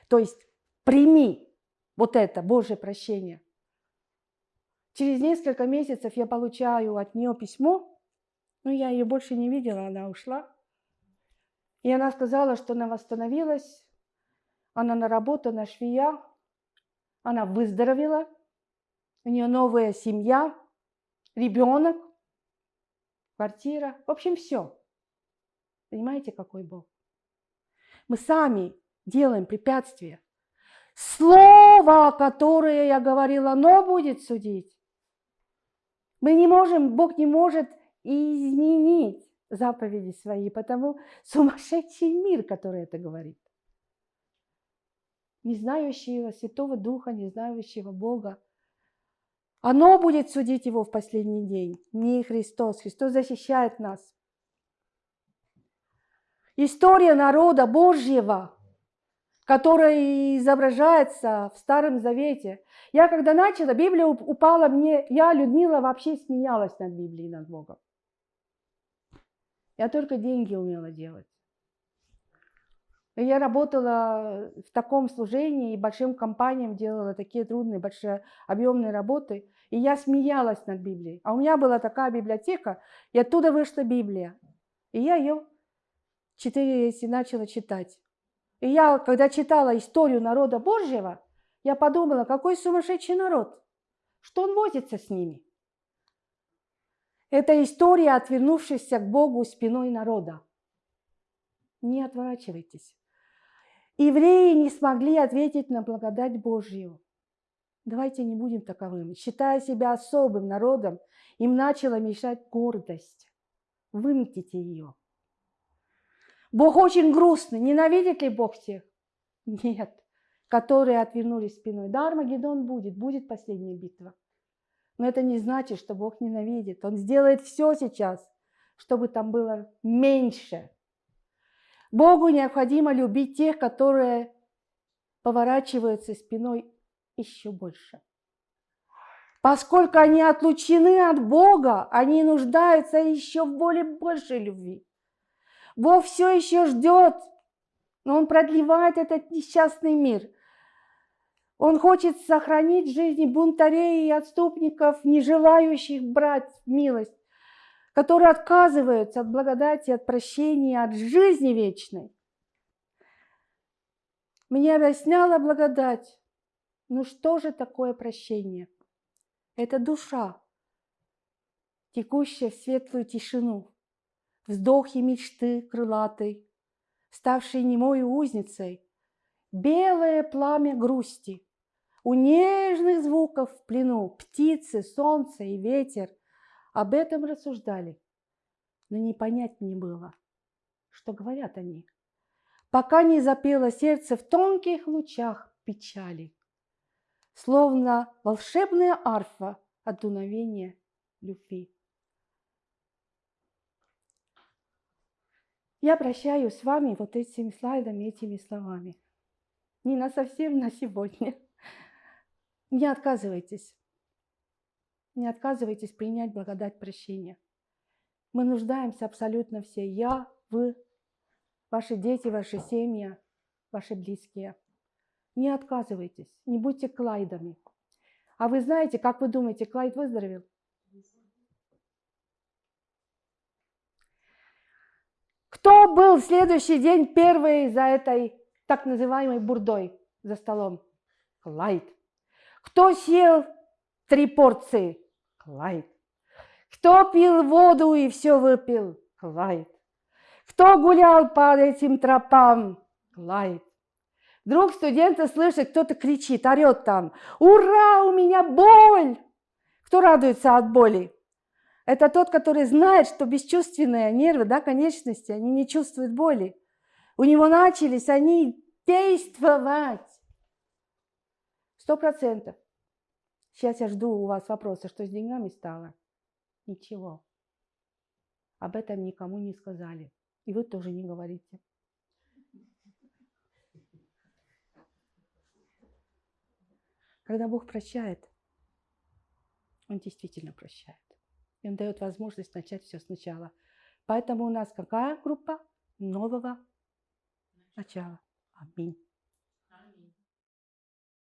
A: То есть прими вот это Божье прощение. Через несколько месяцев я получаю от нее письмо, но я ее больше не видела, она ушла. И она сказала, что она восстановилась, она на работу, на швея, она выздоровела, у нее новая семья, ребенок, квартира, в общем, все. Понимаете, какой Бог? Мы сами делаем препятствия. Слово, которое я говорила, оно будет судить. Мы не можем, Бог не может изменить заповеди свои, потому сумасшедший мир, который это говорит. Не знающего Святого Духа, не знающего Бога. Оно будет судить его в последний день, не Христос. Христос защищает нас. История народа Божьего, которая изображается в Старом Завете. Я когда начала, Библия упала мне, я, Людмила, вообще смеялась над Библией, над Богом. Я только деньги умела делать. И я работала в таком служении и большим компаниям делала такие трудные, большие, объемные работы. И я смеялась над Библией. А у меня была такая библиотека, и оттуда вышла Библия. И я ее четыре если начала читать. И я, когда читала историю народа Божьего, я подумала, какой сумасшедший народ, что он возится с ними. Это история отвернувшихся к Богу спиной народа. Не отворачивайтесь. Евреи не смогли ответить на благодать Божью. Давайте не будем таковыми. Считая себя особым народом, им начала мешать гордость. Выметите ее. Бог очень грустный. Ненавидит ли Бог всех? Нет. Которые отвернулись спиной. Да, Армагеддон будет, будет последняя битва. Но это не значит, что Бог ненавидит. Он сделает все сейчас, чтобы там было меньше. Богу необходимо любить тех, которые поворачиваются спиной еще больше. Поскольку они отлучены от Бога, они нуждаются еще в более большей любви. Бог все еще ждет, но Он продлевает этот несчастный мир – он хочет сохранить жизни бунтарей и отступников, не желающих брать милость, которые отказываются от благодати, от прощения, от жизни вечной. Мне объясняла благодать. Ну что же такое прощение? Это душа, текущая в светлую тишину, вздохи мечты крылатой, ставшей немой узницей, белое пламя грусти – у нежных звуков в плену птицы, солнце и ветер. Об этом рассуждали, но не понять не было, что говорят они, пока не запело сердце в тонких лучах печали, словно волшебная арфа от дуновения любви. Я прощаюсь с вами вот этими слайдами, этими словами. Не на совсем на сегодня. Не отказывайтесь. Не отказывайтесь принять благодать прощения. Мы нуждаемся абсолютно все. Я, вы, ваши дети, ваши семьи, ваши близкие. Не отказывайтесь, не будьте Клайдами. А вы знаете, как вы думаете, Клайд выздоровел? Кто был в следующий день первый за этой так называемой бурдой за столом? Клайд. Кто съел три порции? Клайд. Кто пил воду и все выпил? Клайд. Кто гулял по этим тропам? Клайд. Вдруг студенты слышат, кто-то кричит, орет там. Ура, у меня боль! Кто радуется от боли? Это тот, который знает, что бесчувственные нервы, да, конечности, они не чувствуют боли. У него начались они действовать. Сто процентов. Сейчас я жду у вас вопроса, что с деньгами стало. Ничего. Об этом никому не сказали. И вы тоже не говорите. Когда Бог прощает, Он действительно прощает. И Он дает возможность начать все сначала. Поэтому у нас какая группа? Нового начала. Аминь.